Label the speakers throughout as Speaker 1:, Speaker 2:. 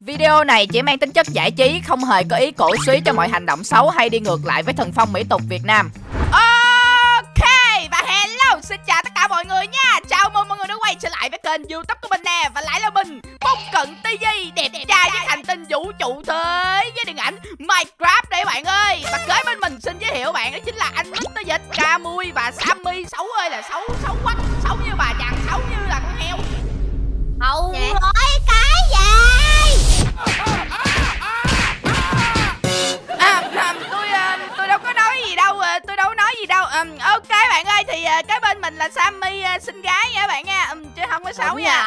Speaker 1: Video này chỉ mang tính chất giải trí, không hề có ý cổ suý cho mọi hành động xấu hay đi ngược lại với thần phong mỹ tục Việt Nam. Ok, và hello, xin chào tất cả mọi người nha Chào mừng mọi người đã quay trở lại với kênh youtube của mình nè Và lại là mình, Bông Cận TV Đẹp trai với hành tinh vũ trụ thế Với điện ảnh Minecraft đây bạn ơi Và kế bên mình xin giới thiệu bạn đó chính là anh Mr. Dịch, Camui và Sammy Xấu ơi là xấu, xấu quá Xấu như bà chàng, xấu như là con heo
Speaker 2: Hậu
Speaker 3: Dạ.
Speaker 2: nói cái gì
Speaker 1: à, à, tôi à, tôi đâu có nói gì đâu à, tôi đâu có nói gì đâu. À, ok bạn ơi thì à, cái bên mình là Sammy à, xinh gái nha bạn nha. Ừ, chứ không có xấu nha.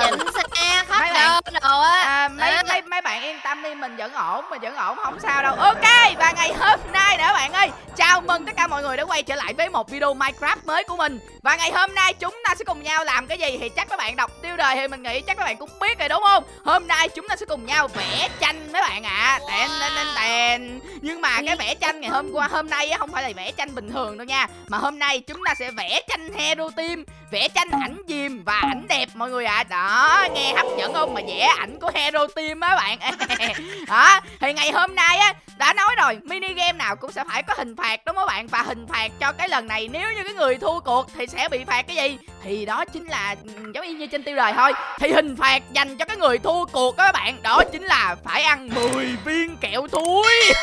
Speaker 2: rồi, chỉnh xe khắp
Speaker 1: Mấy bạn-
Speaker 2: đồ á.
Speaker 1: à, mấy mấy mấy bạn yên tâm đi mình vẫn ổn mình vẫn ổn không sao đâu. Ok và ngày hôm nay nữa bạn ơi chào mừng tất cả mọi người đã quay trở lại với một video Minecraft mới của mình. Và ngày hôm nay chúng ta sẽ cùng nhau làm cái gì thì chắc các bạn đọc tiêu đề thì mình nghĩ chắc các bạn cũng biết rồi đúng không? Hôm nay chúng ta sẽ cùng nhau vẽ tranh mấy bạn ạ. À. tèn tèn tèn tèn. Nhưng mà cái vẽ tranh ngày hôm qua hôm nay á không phải là vẽ tranh bình thường đâu nha. Mà hôm nay chúng ta sẽ vẽ tranh hero team vẽ tranh ảnh diềm và ảnh đẹp mọi người ạ. Đó nghe hấp dẫn không? Mà vẽ ảnh của hero team á bạn. Đó thì ngày hôm nay á đã nói rồi mini game nào cũng sẽ phải có hình phạt đúng không bạn? Và hình phạt cho cái lần này nếu như cái người thua cuộc thì sẽ bị phạt cái gì? Thì đó chính là ừ, giống y như trên tiêu đề thôi. Thì hình phạt dành cho cái người thua cuộc đó các bạn. Đó chính là phải ăn 10 viên kẹo thúi.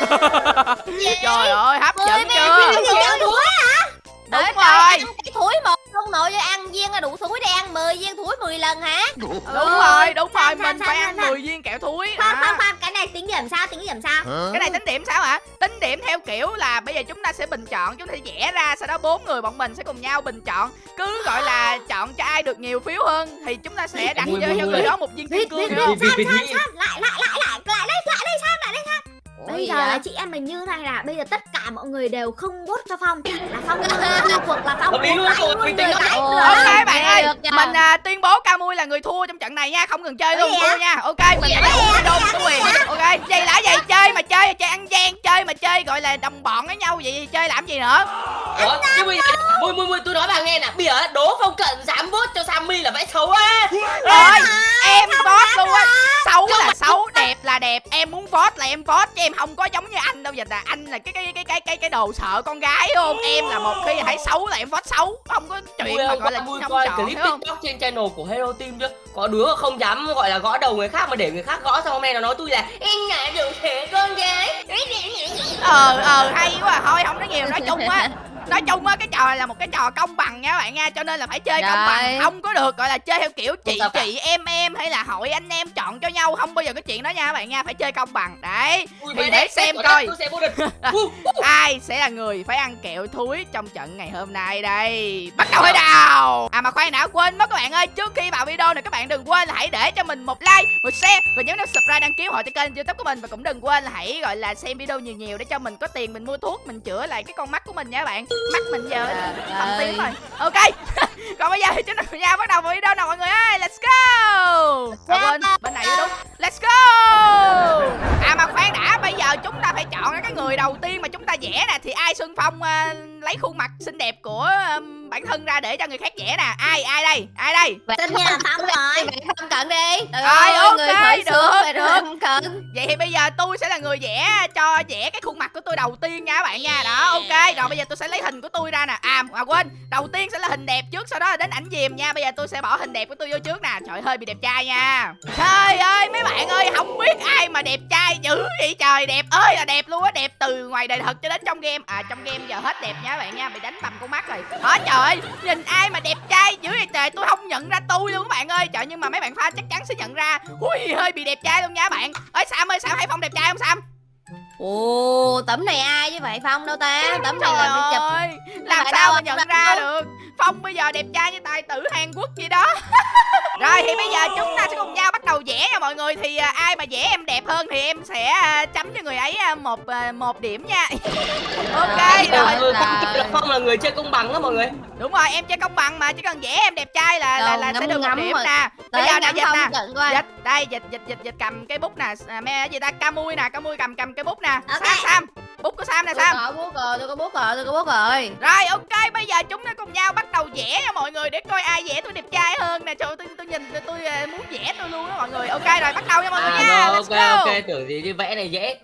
Speaker 1: Trời ơi hấp
Speaker 2: 10 lần hả?
Speaker 1: Đúng rồi đúng rồi
Speaker 3: Sao,
Speaker 1: mình
Speaker 3: sao,
Speaker 1: phải ăn
Speaker 3: sao?
Speaker 1: 10 viên kẹo thúi.
Speaker 3: Khoan khoan khoan cái này tính điểm sao tính điểm sao?
Speaker 1: Cái này tính điểm sao hả tính điểm theo kiểu là bây giờ chúng ta sẽ bình chọn chúng ta sẽ vẽ ra sau đó bốn người bọn mình sẽ cùng nhau bình chọn. Cứ gọi là chọn cho ai được nhiều phiếu hơn thì chúng ta sẽ đặt cho người đó một viên kim cương
Speaker 3: lại lại lại lại bây giờ
Speaker 2: vậy?
Speaker 3: là chị em mình như này là bây giờ tất cả mọi người đều không vote cho phong. Là phong cuộc là phong đánh luôn người người
Speaker 1: ok bạn ơi mình à, tuyên bố Camui là người thua trong trận này nha không cần chơi luôn
Speaker 3: Vậy
Speaker 1: thua nha. Ok mình video mình có quyền ok vậy là gì? Chơi mà chơi chơi ăn gian chơi mà chơi gọi là đồng bọn với nhau vậy chơi làm gì nữa?
Speaker 4: Ủa, nhưng bây giờ mui mui mui tôi nói bà nghe nè. Bây giờ đố phong cận dám vote cho Sammy là vẽ xấu á.
Speaker 1: Rồi em vote luôn á. xấu là xấu đẹp là đẹp. Em muốn vote là em vote chứ em không có giống như anh đâu dịch là anh là cái cái cái cái cái cái đồ sợ con gái không? Em là một khi thấy xấu là em vote xấu. Không có chuyện mà gọi là không
Speaker 4: coi clip tiktok trên channel của hero team chưa có đứa không dám gọi là gõ đầu người khác mà để người khác gõ xong hôm nay nó nói tôi là em ngại được thế con gái.
Speaker 1: Ờ ờ hay quá. À. thôi không nói nhiều nói chung á nói chung á cái trò này là một cái trò công bằng nha các bạn nha cho nên là phải chơi công bằng. Không có được gọi là chơi theo kiểu chị chị em em hay là hội anh em chọn cho nhau không bao giờ có chuyện đó nha các bạn nha phải chơi công bằng. Đấy
Speaker 4: Ui,
Speaker 1: thì để xem coi. Ai sẽ là người phải ăn kẹo thúi trong trận ngày hôm nay đây? Bắt đầu hay nào. À mà khoan đã quên mất các bạn ơi trước khi vào video này các bạn đừng quên là hãy để cho mình một like một share và nhớ nút subscribe đăng ký hội cho kênh youtube của mình. Và cũng đừng quên là hãy gọi là xem video nhiều nhiều để cho mình có tiền mình mua thuốc mình chữa lại cái con mắt của mình nha các bạn mắt mình giờ
Speaker 2: ơi.
Speaker 1: tím rồi. Ok. Còn bây giờ thì chúng ta cùng nhau bắt đầu vào video nào mọi người ơi. Let's go. À, quên bên này đúng. Let's go. À mà khoan đã bây giờ chúng ta phải chọn cái người đầu tiên mà chúng ta vẽ nè. Thì ai xuân phong à, lấy khuôn mặt xinh đẹp của ừm, bản thân ra để cho người khác vẽ nè. Ai ai đây? Ai đây?
Speaker 3: Tất nhiên là phong rồi.
Speaker 2: Bạn không cận đi. Trời
Speaker 1: Rồi,
Speaker 2: ơi,
Speaker 1: ok,
Speaker 2: người khởi
Speaker 1: được,
Speaker 2: rồi
Speaker 1: được.
Speaker 2: rồi không cận.
Speaker 1: Vậy thì bây giờ tôi sẽ là người vẽ cho vẽ cái khuôn mặt của tôi đầu tiên nha các bạn nha. Đó ok. Rồi bây giờ tôi sẽ lấy hình của tôi ra nè. À mà quên. Đầu tiên sẽ là hình đẹp trước sau đó là đến ảnh diềm nha. Bây giờ tôi sẽ bỏ hình đẹp của tôi vô trước nè. Trời hơi bị đẹp trai nha. Trời ơi mấy bạn ơi không biết ai mà đẹp trai dữ vậy trời. Đẹp ơi là đẹp luôn á. Đẹp từ ngoài đời thật cho đến trong game. À trong game giờ hết đẹp nha các bạn nha, bị đánh bầm con mắt rồi. Hả? Trời ơi, nhìn ai mà đẹp trai dữ vậy trời, tôi không nhận ra tôi luôn các bạn ơi. Trời, nhưng mà mấy bạn pha chắc chắn sẽ nhận ra. Ui, hơi bị đẹp trai luôn nha các bạn. Ơi sam ơi, sam thấy phong đẹp trai không, sam?
Speaker 2: Ồ tấm này ai chứ vậy phong? Đâu ta? Tấm này là bị chụp.
Speaker 1: ơi làm sao
Speaker 2: đâu,
Speaker 1: mà nhận ra được? phong bây giờ đẹp trai như tài tử hàn quốc vậy đó. Rồi thì bây giờ chúng ta sẽ cùng nhau bắt đầu vẽ nha mọi người. Thì à, ai mà vẽ em đẹp hơn thì em sẽ à, chấm cho người ấy à, một à, một điểm nha. Ok
Speaker 2: Rồi,
Speaker 1: rồi.
Speaker 4: Ừ,
Speaker 2: là-
Speaker 4: Phong là Phong là người chơi công bằng đó mọi người.
Speaker 1: Đúng rồi em chơi công bằng mà chỉ cần vẽ em đẹp trai là là, là sẽ
Speaker 2: ngắm
Speaker 1: được một điểm
Speaker 2: rồi.
Speaker 1: nè. Bây giờ nè dịch
Speaker 2: phong
Speaker 1: nè. dịch đây dịch dịch dịch dịch cầm cái bút nè. À, me gì ta? Camui nè camui cầm cầm cái bút nè
Speaker 3: Ok.
Speaker 1: sam sam. Bút của sam nè
Speaker 2: Tôi
Speaker 1: sam.
Speaker 2: có bút rồi, tôi có bút rồi, tôi có bút rồi.
Speaker 1: rồi ok bây giờ chúng ta cùng nhau bắt đầu vẽ nha mọi người để coi ai vẽ tôi đẹp trai hơn nè. Trời tôi tôi nhìn tôi, tôi à, muốn vẽ tôi luôn á mọi người. Ok rồi bắt đầu nha mọi người
Speaker 4: À,
Speaker 1: nha. let's
Speaker 4: ok
Speaker 1: go.
Speaker 4: ok tưởng gì chứ vẽ này dễ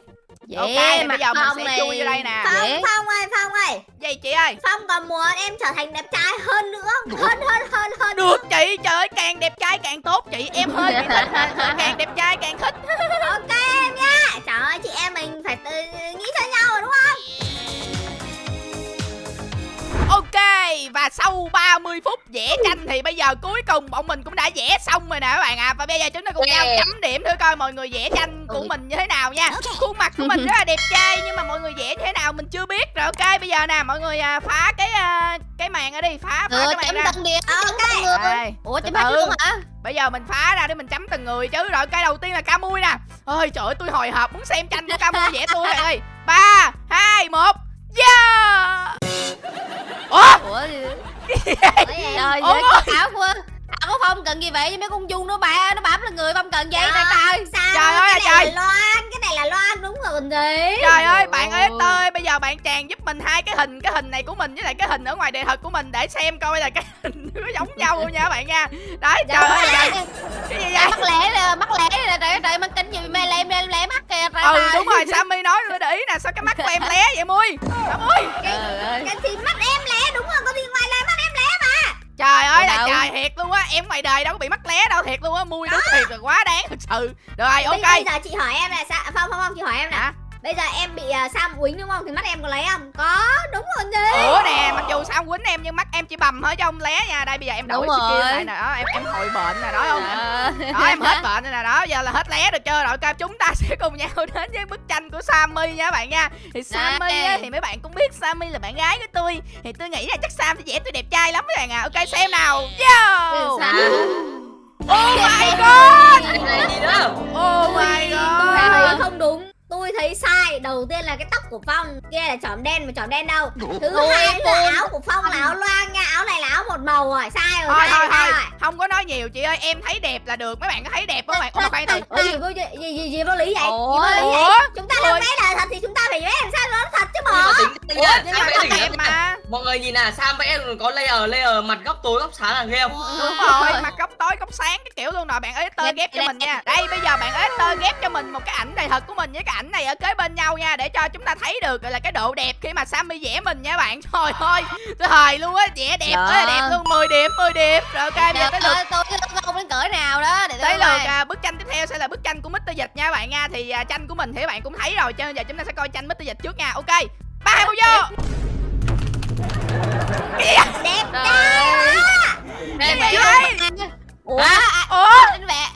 Speaker 2: Dễ,
Speaker 1: ok bây
Speaker 2: mặt
Speaker 1: giờ mình sẽ
Speaker 2: này.
Speaker 1: chui vô đây nè.
Speaker 3: Phong,
Speaker 2: Dễ.
Speaker 3: Phong ơi, Phong ơi.
Speaker 1: Gì chị ơi?
Speaker 3: Phong còn muốn em trở thành đẹp trai hơn nữa Hơn, hơn, hơn, hơn.
Speaker 1: Được chị trời ơi càng đẹp trai càng tốt chị. Em hơi bị thích càng đẹp trai càng thích.
Speaker 3: Ok em nha Trời ơi, chị em mình phải tự nghĩ cho nhau rồi đúng không?
Speaker 1: Ok và sau 30 phút vẽ tranh thì bây giờ cuối cùng bọn mình cũng đã vẽ xong rồi nè các bạn ạ. À. Và bây giờ chúng ta cùng nhau chấm điểm thử coi mọi người vẽ tranh của
Speaker 2: Ui.
Speaker 1: mình như thế nào nha. Khuôn mặt của mình rất là đẹp trai nhưng mà mọi người vẽ như thế nào mình chưa biết Rồi. Ok bây giờ nè mọi người à, phá cái à, cái màn ở đi phá, phá
Speaker 2: Ừ,
Speaker 1: cái màn
Speaker 2: chấm
Speaker 1: ra.
Speaker 2: tân điểm, chấm tân người.
Speaker 1: Đây,
Speaker 2: Ủa, chấm hết luôn hả?
Speaker 1: Bây giờ mình phá ra để mình chấm từng người chứ. Rồi cái đầu tiên là Camui nè. Ôi trời ơi tôi hồi hộp muốn xem tranh của Camui vẽ tôi bạn ơi ba hai một. Yeah Ủa
Speaker 2: Ủa,
Speaker 3: Ủa em?
Speaker 2: trời
Speaker 1: Ủa?
Speaker 2: ơi, ảo quá. Ảo có Phong cần gì vậy chứ mấy con chung nó bả nó bám lên người Phong cần gì
Speaker 3: Trời
Speaker 2: trời trời.
Speaker 3: Sao?
Speaker 1: Trời ơi
Speaker 3: cái này
Speaker 1: trời.
Speaker 3: là Loan Cái này là Loan đúng rồi còn gì
Speaker 1: Trời ơi bạn ơi
Speaker 2: Ôi.
Speaker 1: ơi bây giờ bạn chàng giúp mình hai cái hình cái hình này của mình với lại cái hình ở ngoài đề thật của mình để xem coi là cái hình có giống nhau không nha các bạn nha đấy trời ơi cái gì vậy ừ
Speaker 2: trời.
Speaker 1: đúng rồi Sammy nói tôi để ý nè sao cái mắt của em lé vậy mui mui
Speaker 2: Trời ơi.
Speaker 3: Cái thì mắt em lé đúng rồi Có gì ngoài là mắt em lé mà.
Speaker 1: Trời ơi là trời thiệt luôn á em ngoài đời đâu có bị mắt lé đâu thiệt luôn á mui đúng thiệt là quá đáng thật sự. Rồi
Speaker 3: Bây,
Speaker 1: ok.
Speaker 3: bây giờ chị hỏi em là sao Phong Phong Phong chị hỏi em nè? Bây giờ em bị uh, Sam quýnh đúng không? Thì mắt em có lấy không? Có đúng rồi gì
Speaker 1: ủa nè mặc dù sao quýnh em nhưng mắt em chỉ bầm thôi chứ không lé nha. Đây bây giờ em đổi
Speaker 2: Đúng
Speaker 1: skill
Speaker 2: rồi.
Speaker 1: lại nè. Đó em em hồi bệnh nè đó không?
Speaker 2: Trời
Speaker 1: đó em hết bệnh nè. Đó giờ là hết lé được chưa? Rồi ok chúng ta sẽ cùng nhau đến với bức tranh của Sammy nha các bạn nha. Thì Sammy á, thì mấy bạn cũng biết Sammy là bạn gái của tôi. Thì tôi nghĩ là chắc Sam sẽ vẽ tôi đẹp trai lắm các bạn à ok xem nào. Yo!
Speaker 2: Sao?
Speaker 1: oh my god!
Speaker 4: Này gì nữa
Speaker 1: oh my god!
Speaker 3: Không đúng Tôi thấy sai. Đầu tiên là cái tóc của Phong. Kia là chỏm đen mà chỏm đen đâu. Thứ
Speaker 2: Ôi,
Speaker 3: hai là áo của Phong là áo loang nha. Áo này là áo một màu rồi. Sai rồi
Speaker 1: thôi
Speaker 3: sai
Speaker 1: thôi
Speaker 3: rồi, sai
Speaker 1: thôi.
Speaker 3: rồi.
Speaker 1: Không có nói nhiều chị ơi. Em thấy đẹp là được. Mấy bạn có thấy đẹp không? Mấy bạn ủa mà khoan từ
Speaker 3: gì, vô- gì, gì, gì, gì vô lý vậy?
Speaker 2: Ủa?
Speaker 3: Gì vô lý vậy? Chúng ta làm vẽ là thật thì chúng ta phải vẽ làm sao nó thật chứ
Speaker 4: mà
Speaker 1: ủa nhưng đẹp
Speaker 4: mọi người nhìn nè Sam vẽ có layer layer mặt góc tối góc sáng là ghê không?
Speaker 1: Đúng rồi mặt góc tối góc sáng cái kiểu luôn rồi bạn editor ghép cho mình nha. đây bây giờ bạn editor ghép cho mình một cái ảnh đầy thật của mình với cái ảnh này ở kế bên nhau nha để cho chúng ta thấy được gọi là cái độ đẹp khi mà Sammy vẽ mình nha bạn. Trời ơi tôi hời luôn á vẽ đẹp
Speaker 2: Dạ.
Speaker 1: ơi là đẹp luôn 10 điểm 10 điểm. Rồi ok bây giờ
Speaker 2: Trời
Speaker 1: tới lượt
Speaker 2: tôi tôi không đến cỡ nào đó để
Speaker 1: tới lượt à, bức tranh tiếp theo sẽ là bức tranh của Mr. Dịch nha bạn nha. Thì à, tranh của mình thì các bạn cũng thấy rồi cho nên giờ chúng ta sẽ coi tranh Mr. Dịch trước nha. Ok ba hai một vô. Kìa,
Speaker 3: Đẹp.
Speaker 2: Trời
Speaker 3: quá.
Speaker 2: Đây,
Speaker 1: Cái gì
Speaker 2: vậy? Ủa,
Speaker 4: Hả?
Speaker 2: à,
Speaker 1: ủa?
Speaker 2: anh vẽ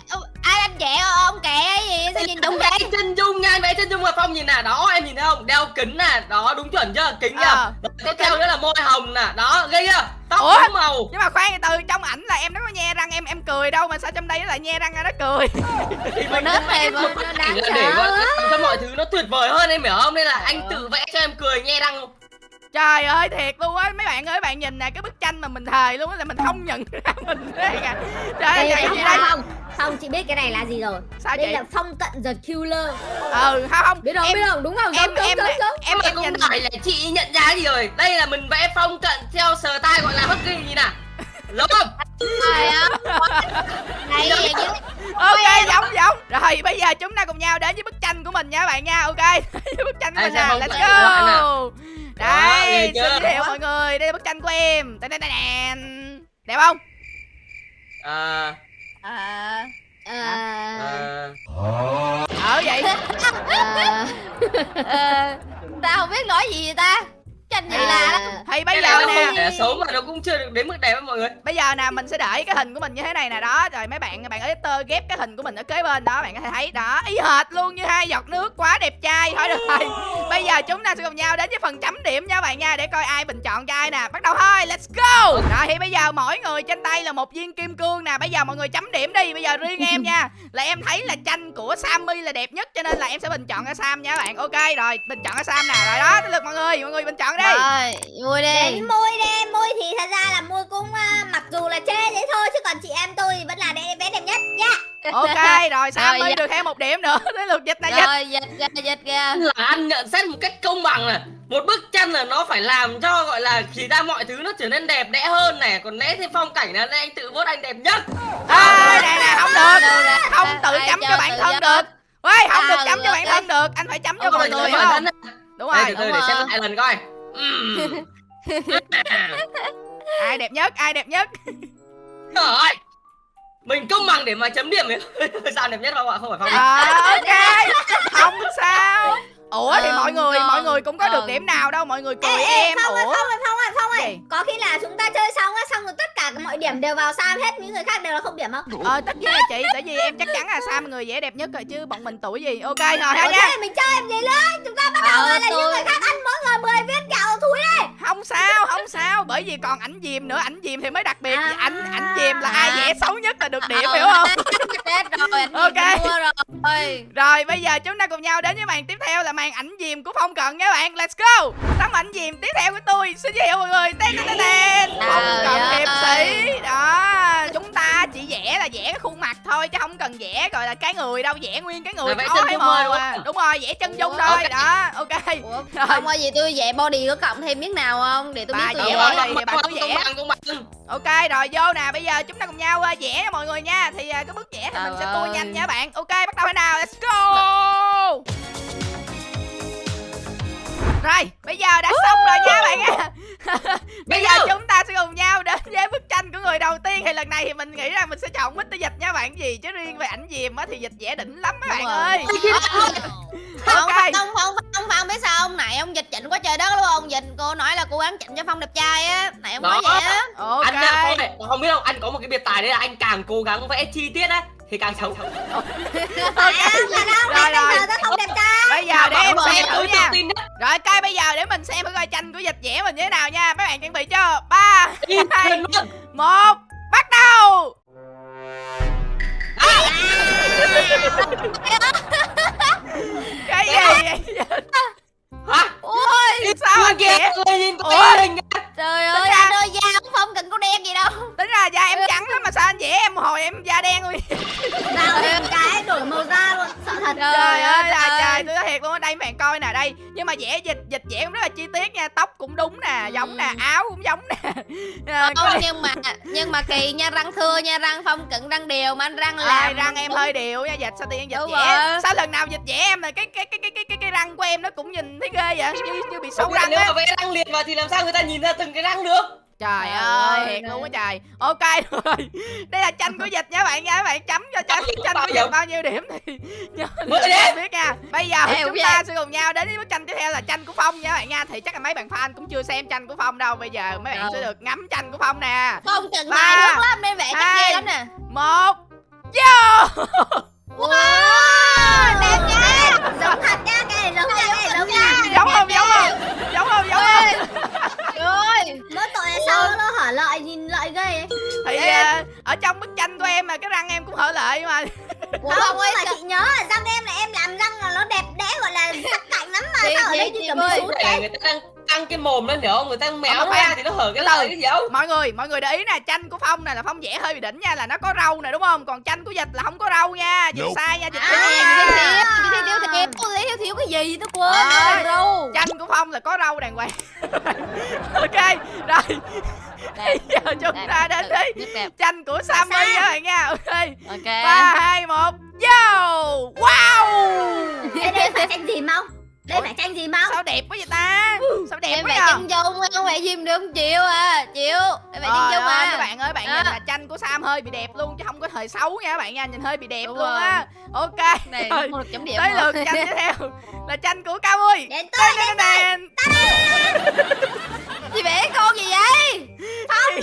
Speaker 2: vẽ ông kệ cái gì? Sao nhìn đúng vậy
Speaker 4: chân dung nha anh vẽ chân dung mà phong nhìn nè đó em nhìn thấy không? Đeo kính nè đó đúng chuẩn chưa? Kính nha.
Speaker 1: Ờ.
Speaker 4: Đó, tiếp theo nữa là môi hồng nè đó ghê chưa? Tóc
Speaker 1: Ủa?
Speaker 4: đúng màu.
Speaker 1: Nhưng mà khoan từ trong ảnh là em nó có nhe răng em em cười đâu mà sao trong đây nó lại nhe răng ra nó cười?
Speaker 4: Thì mình
Speaker 2: nó
Speaker 4: một
Speaker 2: nó
Speaker 3: đáng
Speaker 4: là
Speaker 3: sợ.
Speaker 4: để cho mọi thứ nó tuyệt vời hơn em hiểu không? Nên là anh tự vẽ cho em cười nhe răng
Speaker 1: trời ơi thiệt luôn á. Mấy bạn ơi bạn nhìn nè cái bức tranh mà mình thề luôn á là mình không nhận ra mình thế kìa. Trời ơi
Speaker 3: Đây
Speaker 1: vậy
Speaker 3: là
Speaker 1: đây
Speaker 3: Phong chị biết cái này là gì rồi.
Speaker 1: Sao
Speaker 3: Đây
Speaker 1: chị?
Speaker 3: là Phong cận the killer.
Speaker 1: Ừ không không?
Speaker 3: Biết không
Speaker 1: em
Speaker 3: biết không đúng không?
Speaker 1: em
Speaker 3: Đúng, đúng,
Speaker 1: em
Speaker 3: đúng, đúng.
Speaker 1: em em
Speaker 4: không
Speaker 1: nhìn
Speaker 4: phải là chị nhận ra gì rồi. Đây là mình vẽ phong cận theo sờ tay gọi là hất ghi gì nè đúng không
Speaker 2: trời ơi. Đây chứ
Speaker 1: ok giống giống. Rồi bây giờ chúng ta cùng nhau đến với bức tranh của mình nha các bạn nha. Ok bức tranh của
Speaker 4: Đây,
Speaker 1: mình nè. let's
Speaker 4: nè.
Speaker 1: go đây xin giới thiệu mọi người. Đây là bức tranh của em. Tàn, tàn, tàn, tàn. đẹp không?
Speaker 4: À,
Speaker 2: à
Speaker 3: Ờ,
Speaker 4: à,
Speaker 1: ở vậy
Speaker 3: ờ,
Speaker 2: ờ, tao không biết nói gì vậy ta tranh gì lạ lắm
Speaker 3: ờ.
Speaker 1: thì bây giờ nè.
Speaker 4: là xấu mà nó cũng chưa được đến mức đẹp á mọi người.
Speaker 1: Bây giờ nè mình sẽ để cái hình của mình như thế này nè đó. Rồi mấy bạn bạn editor ghép cái hình của mình ở kế bên đó bạn có thể thấy đó. Y hệt luôn như hai giọt nước quá đẹp trai thôi được rồi. Bây giờ chúng ta sẽ cùng nhau đến với phần chấm điểm nha bạn nha để coi ai bình chọn cho ai nè. Bắt đầu thôi let's go. Rồi thì bây giờ mỗi người trên tay là một viên kim cương nè. Bây giờ mọi người chấm điểm đi bây giờ riêng em nha. Là em thấy là tranh của Sammy là đẹp nhất cho nên là em sẽ bình chọn cho Sam nha các bạn. Ok rồi bình chọn cho Sam nè. Rồi đó tới lượt mọi người mọi người bình chọn đi
Speaker 2: Rồi,
Speaker 3: Đến
Speaker 2: đi.
Speaker 3: môi đi môi thì thật ra là môi cũng à, mặc dù là chê thế thôi chứ còn chị em tôi thì vẫn là đẹp bé đẹp nhất nha
Speaker 1: ok rồi sammy
Speaker 2: Rồi, dạ.
Speaker 1: được thêm một điểm nữa? Tới lượt dịch này dịch.
Speaker 2: Rồi, dịch ra, dịch ra.
Speaker 4: là anh nhận xét một cách công bằng này. Một bức tranh là nó phải làm cho gọi là chỉ ra mọi thứ nó trở nên đẹp đẽ hơn này. Còn lẽ thêm phong cảnh là nên anh tự vote anh đẹp nhất.
Speaker 1: À, nè nè không được. không tự chấm
Speaker 2: cho
Speaker 1: bản thân được. Ê, không được chấm cho bản thân được. Anh phải chấm cho mọi người không? đúng
Speaker 4: Đây,
Speaker 1: rồi.
Speaker 4: từ từ
Speaker 2: đúng
Speaker 4: để xem lại lần coi.
Speaker 1: Ai đẹp nhất ai đẹp nhất?
Speaker 4: Trời ơi mình công bằng để mà chấm điểm ấy. Sao đẹp nhất không ạ? Không phải phong
Speaker 1: à, ok. Không sao ủa thì
Speaker 2: Ờ,
Speaker 1: mọi người
Speaker 2: còn-
Speaker 1: mọi người cũng có được
Speaker 2: còn-
Speaker 1: điểm nào đâu mọi người cười
Speaker 3: ê, ê,
Speaker 1: em.
Speaker 3: phong ơi
Speaker 1: ủa?
Speaker 3: phong ơi phong ơi phong ơi
Speaker 1: Gì?
Speaker 3: có khi là chúng ta chơi xong á xong rồi tất cả mọi điểm đều vào sam hết những người khác đều là không điểm không?
Speaker 1: Ờ tất nhiên là chị tại vì em chắc chắn là sam người dễ đẹp nhất rồi chứ bọn mình tuổi gì? Ok rồi ha
Speaker 3: Ủa,
Speaker 1: nha.
Speaker 3: mình chơi em gì nữa? Chúng ta bắt đầu
Speaker 2: Ờ,
Speaker 3: là những người khác ăn mỗi người 10 viên kẹo thúi đi.
Speaker 1: Không sao không sao bởi vì còn ảnh dìm nữa ảnh dìm thì mới đặc biệt.
Speaker 3: À.
Speaker 1: ảnh ảnh dìm là ai vẽ xấu nhất là được điểm
Speaker 2: Ờ,
Speaker 1: hiểu không?
Speaker 2: rồi,
Speaker 1: Ok.
Speaker 2: rồi.
Speaker 1: Rồi bây giờ chúng ta cùng nhau đến với màn tiếp theo là màn ảnh dìm của Phong Cận nha bạn. Let's go. Tấm ảnh dìm tiếp theo của tôi. Xin giới thiệu mọi người. Tên tên tên tên. Phong Cận hiệp sĩ. Đó Chúng ta chỉ vẽ là vẽ cái khuôn mặt thôi Chứ không cần vẽ gọi là cái người đâu Vẽ nguyên cái người
Speaker 4: thôi,
Speaker 1: mờ
Speaker 4: đúng không?
Speaker 1: Đúng rồi vẽ chân dung thôi. Đó ok.
Speaker 2: Ủa, không có gì tôi vẽ body có cộng thêm miếng nào không? Để tôi
Speaker 1: Bà
Speaker 2: biết tôi
Speaker 1: vẽ body. thì bạn cứ vẽ. Ok rồi vô nè Bây giờ chúng ta cùng nhau ờ, vẽ cho mọi người nha. Thì ờ, cái bước vẽ thì mình sẽ tua nhanh nha bạn. Ok bắt đầu thế nào? Let's go Rồi bây giờ đã xong rồi nha bạn nha Bây giờ chúng ta sẽ cùng nhau đến với bức tranh của người đầu tiên. Thì lần này thì mình nghĩ rằng mình sẽ chọn Mr. Dịch nha bạn. Gì Chứ riêng về ảnh dìm á thì dịch vẽ đỉnh lắm các bạn ơi.
Speaker 2: Không,
Speaker 1: Ok.
Speaker 2: không, không, không, không biết sao ông nãy ông dịch chỉnh quá trời đất luôn ông. Dịch cô nói là cố gắng chỉnh cho phong đẹp trai á. Nãy ông nói vậy á.
Speaker 1: Ok.
Speaker 4: Anh có này không biết không anh có một cái biệt tài đấy là anh càng cố gắng vẽ chi tiết á thì càng xấu.
Speaker 3: Phải không phải không
Speaker 1: Rồi, rồi.
Speaker 3: bây giờ tôi không đẹp trai.
Speaker 1: Bây giờ để em xem thử nha.
Speaker 4: tin nhất
Speaker 1: Rồi coi bây giờ để mình xem thử coi tranh của dịch vẽ mình như thế nào nha. Mấy bạn chuẩn bị chưa? Ba
Speaker 4: in
Speaker 1: hai
Speaker 4: lên luôn.
Speaker 1: một bắt đầu! Cái gì vậy?
Speaker 4: hả?
Speaker 1: Ôi sao anh
Speaker 4: kìa. Nhìn tôi
Speaker 2: trời
Speaker 1: Tính
Speaker 2: ơi
Speaker 1: ra-
Speaker 2: anh ơi da ông phong cần có đen gì đâu.
Speaker 1: Tính ra da em trắng lắm mà sao anh vẽ em hồi em da đen luôn.
Speaker 3: Tao lên cái đổi màu da luôn Sợ thật.
Speaker 1: Trời ơi là trời tôi nói thiệt luôn ở đây bạn coi nè đây. Nhưng mà vẽ dịch dịch vẽ cũng rất là chi tiết nha tóc cũng đúng nè giống nè áo cũng giống nè. Ờ, có
Speaker 2: Không, nhưng mà nhưng mà kỳ nha răng thưa nha răng phong cận răng đều mà anh răng
Speaker 1: Ai, răng em hơi đều nha dịch sao tiên dịch
Speaker 2: Đúng
Speaker 1: vẽ
Speaker 2: rồi.
Speaker 1: sao lần nào dịch vẽ em là cái cái cái cái cái cái, răng của em nó cũng nhìn thấy ghê vậy? Như như bị sâu
Speaker 4: Không nếu mà vẽ răng liệt vào thì làm sao người ta nhìn ra từng cái răng được?
Speaker 1: Trời
Speaker 2: Trời
Speaker 1: ơi
Speaker 2: nè.
Speaker 1: luôn á trời. Ok rồi. Đây là tranh của dịch nha bạn nha. Các bạn chấm cho tranh tranh
Speaker 4: bao
Speaker 1: của
Speaker 4: nhiêu?
Speaker 1: dịch bao nhiêu điểm thì nhớ để biết nha. Bây giờ
Speaker 2: Ê,
Speaker 1: chúng ta sẽ cùng nhau đến với bức tranh tiếp theo là tranh của phong nha các bạn nha. Thì chắc là mấy bạn fan cũng chưa xem tranh của phong đâu. Bây giờ mấy bạn sẽ được ngắm tranh của phong nè.
Speaker 2: Phong
Speaker 1: Ba,
Speaker 2: bài nước lắm nên vẽ chắc
Speaker 1: hai,
Speaker 2: ghê lắm nè.
Speaker 1: một vô!
Speaker 3: Wow, đẹp nha Giống thật nha Cái này giống nha Cái này giống nha.
Speaker 1: Giống không giống không? Giống không giống không?
Speaker 2: Trời ơi
Speaker 3: Mỗi tội là sao nó hở lợi nhìn lợi ghê ấy?
Speaker 1: Thì ờ, ở trong bức tranh của em mà cái răng em cũng hở lợi mà.
Speaker 2: Ủa,
Speaker 3: Không,
Speaker 2: không ấy
Speaker 3: mà chị nhớ là răng em là em làm răng là nó đẹp đẽ gọi là sắc cạnh lắm mà
Speaker 2: Chị-
Speaker 3: Sao ở đây
Speaker 2: chị-
Speaker 4: người ta đang căng cái mồm lên hiểu không người ta méo
Speaker 1: Không,
Speaker 4: ra
Speaker 1: khoan.
Speaker 4: thì nó hở cái lợi cái gì không
Speaker 1: mọi người mọi người để ý nè tranh của phong này là phong vẽ hơi bị đỉnh nha là nó có râu nè đúng không? Còn tranh của dịch là không có râu nha dịch sai nha dịch
Speaker 2: À,
Speaker 1: sai
Speaker 2: chị
Speaker 1: nha.
Speaker 2: thiếu thiếu thiếu thiếu thiếu thiếu thiếu cái gì tôi quên
Speaker 1: Ờ.
Speaker 2: rồi râu
Speaker 1: tranh của phong là có râu đàng hoàng. Ok rồi. Bây giờ chúng ta đến
Speaker 2: đẹp.
Speaker 1: tranh của sammy
Speaker 3: Sam.
Speaker 1: các bạn nha ok.
Speaker 2: Ok.
Speaker 1: Ba hai một vô. Wow.
Speaker 3: Ê, đây phải tranh gì không? Đây phải tranh gì không?
Speaker 1: sao đẹp quá vậy ta sao đẹp
Speaker 2: em
Speaker 1: quá
Speaker 2: vẽ chân dung không vẽ diêm được không chịu à chịu em vẽ chân dung
Speaker 1: ơi,
Speaker 2: mà
Speaker 1: các bạn ơi, bạn
Speaker 2: Đó.
Speaker 1: nhìn là tranh của Sam hơi bị đẹp luôn chứ không có thời xấu nha các bạn nha, nhìn hơi bị đẹp
Speaker 2: Đúng
Speaker 1: luôn á. Ok.
Speaker 2: này
Speaker 1: rồi,
Speaker 2: không được chấm điểm
Speaker 1: tới lượt tranh tiếp theo là tranh của Cao.
Speaker 3: Đến tôi, đến tôi
Speaker 1: Đen.
Speaker 2: chị vẽ con gì vậy
Speaker 1: Nhìn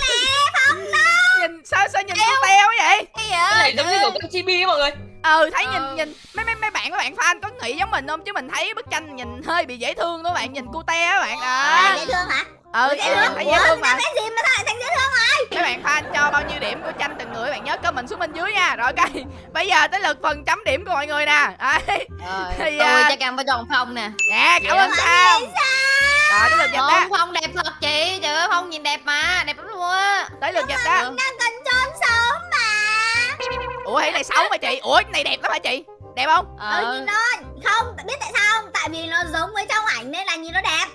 Speaker 1: sao sao nhìn con teo vậy?
Speaker 2: cái gì
Speaker 4: cái này giống như của con chibi mọi người
Speaker 1: Ừ, thấy nhìn
Speaker 2: Ờ.
Speaker 1: nhìn mấy mấy mấy bạn các bạn fan có nghĩ giống mình không chứ mình thấy bức tranh nhìn hơi bị dễ thương đó bạn, nhìn cute á bạn
Speaker 3: À,
Speaker 1: à.
Speaker 3: dễ thương hả?
Speaker 1: Ừ,
Speaker 3: Dễ thương
Speaker 1: dễ thương mà.
Speaker 3: vẽ gì mà sao lại thành dễ thương
Speaker 1: Mấy bạn fan cho bao nhiêu điểm của tranh từng người các bạn nhớ comment xuống bên dưới nha. Rồi ok. Bây giờ tới lượt phần chấm điểm của mọi người nè. Đấy.
Speaker 2: rồi
Speaker 1: Thì,
Speaker 2: tôi
Speaker 1: à,
Speaker 2: chắc ăn phải tròn phong nè
Speaker 1: Dạ, cảm ơn. Sam. rồi tới lượt đó
Speaker 2: Không, Phong đẹp thật chị Trời ơi Phong nhìn đẹp mà Đẹp lắm luôn á
Speaker 1: tới lượt dịch đó
Speaker 3: đang cần trốn sống mà
Speaker 1: ủa cái này xấu mà chị ủa cái này đẹp lắm hả chị đẹp không
Speaker 3: ờ
Speaker 2: Ờ
Speaker 3: nhìn nó không biết tại sao không tại vì nó giống với trong ảnh nên là nhìn nó đẹp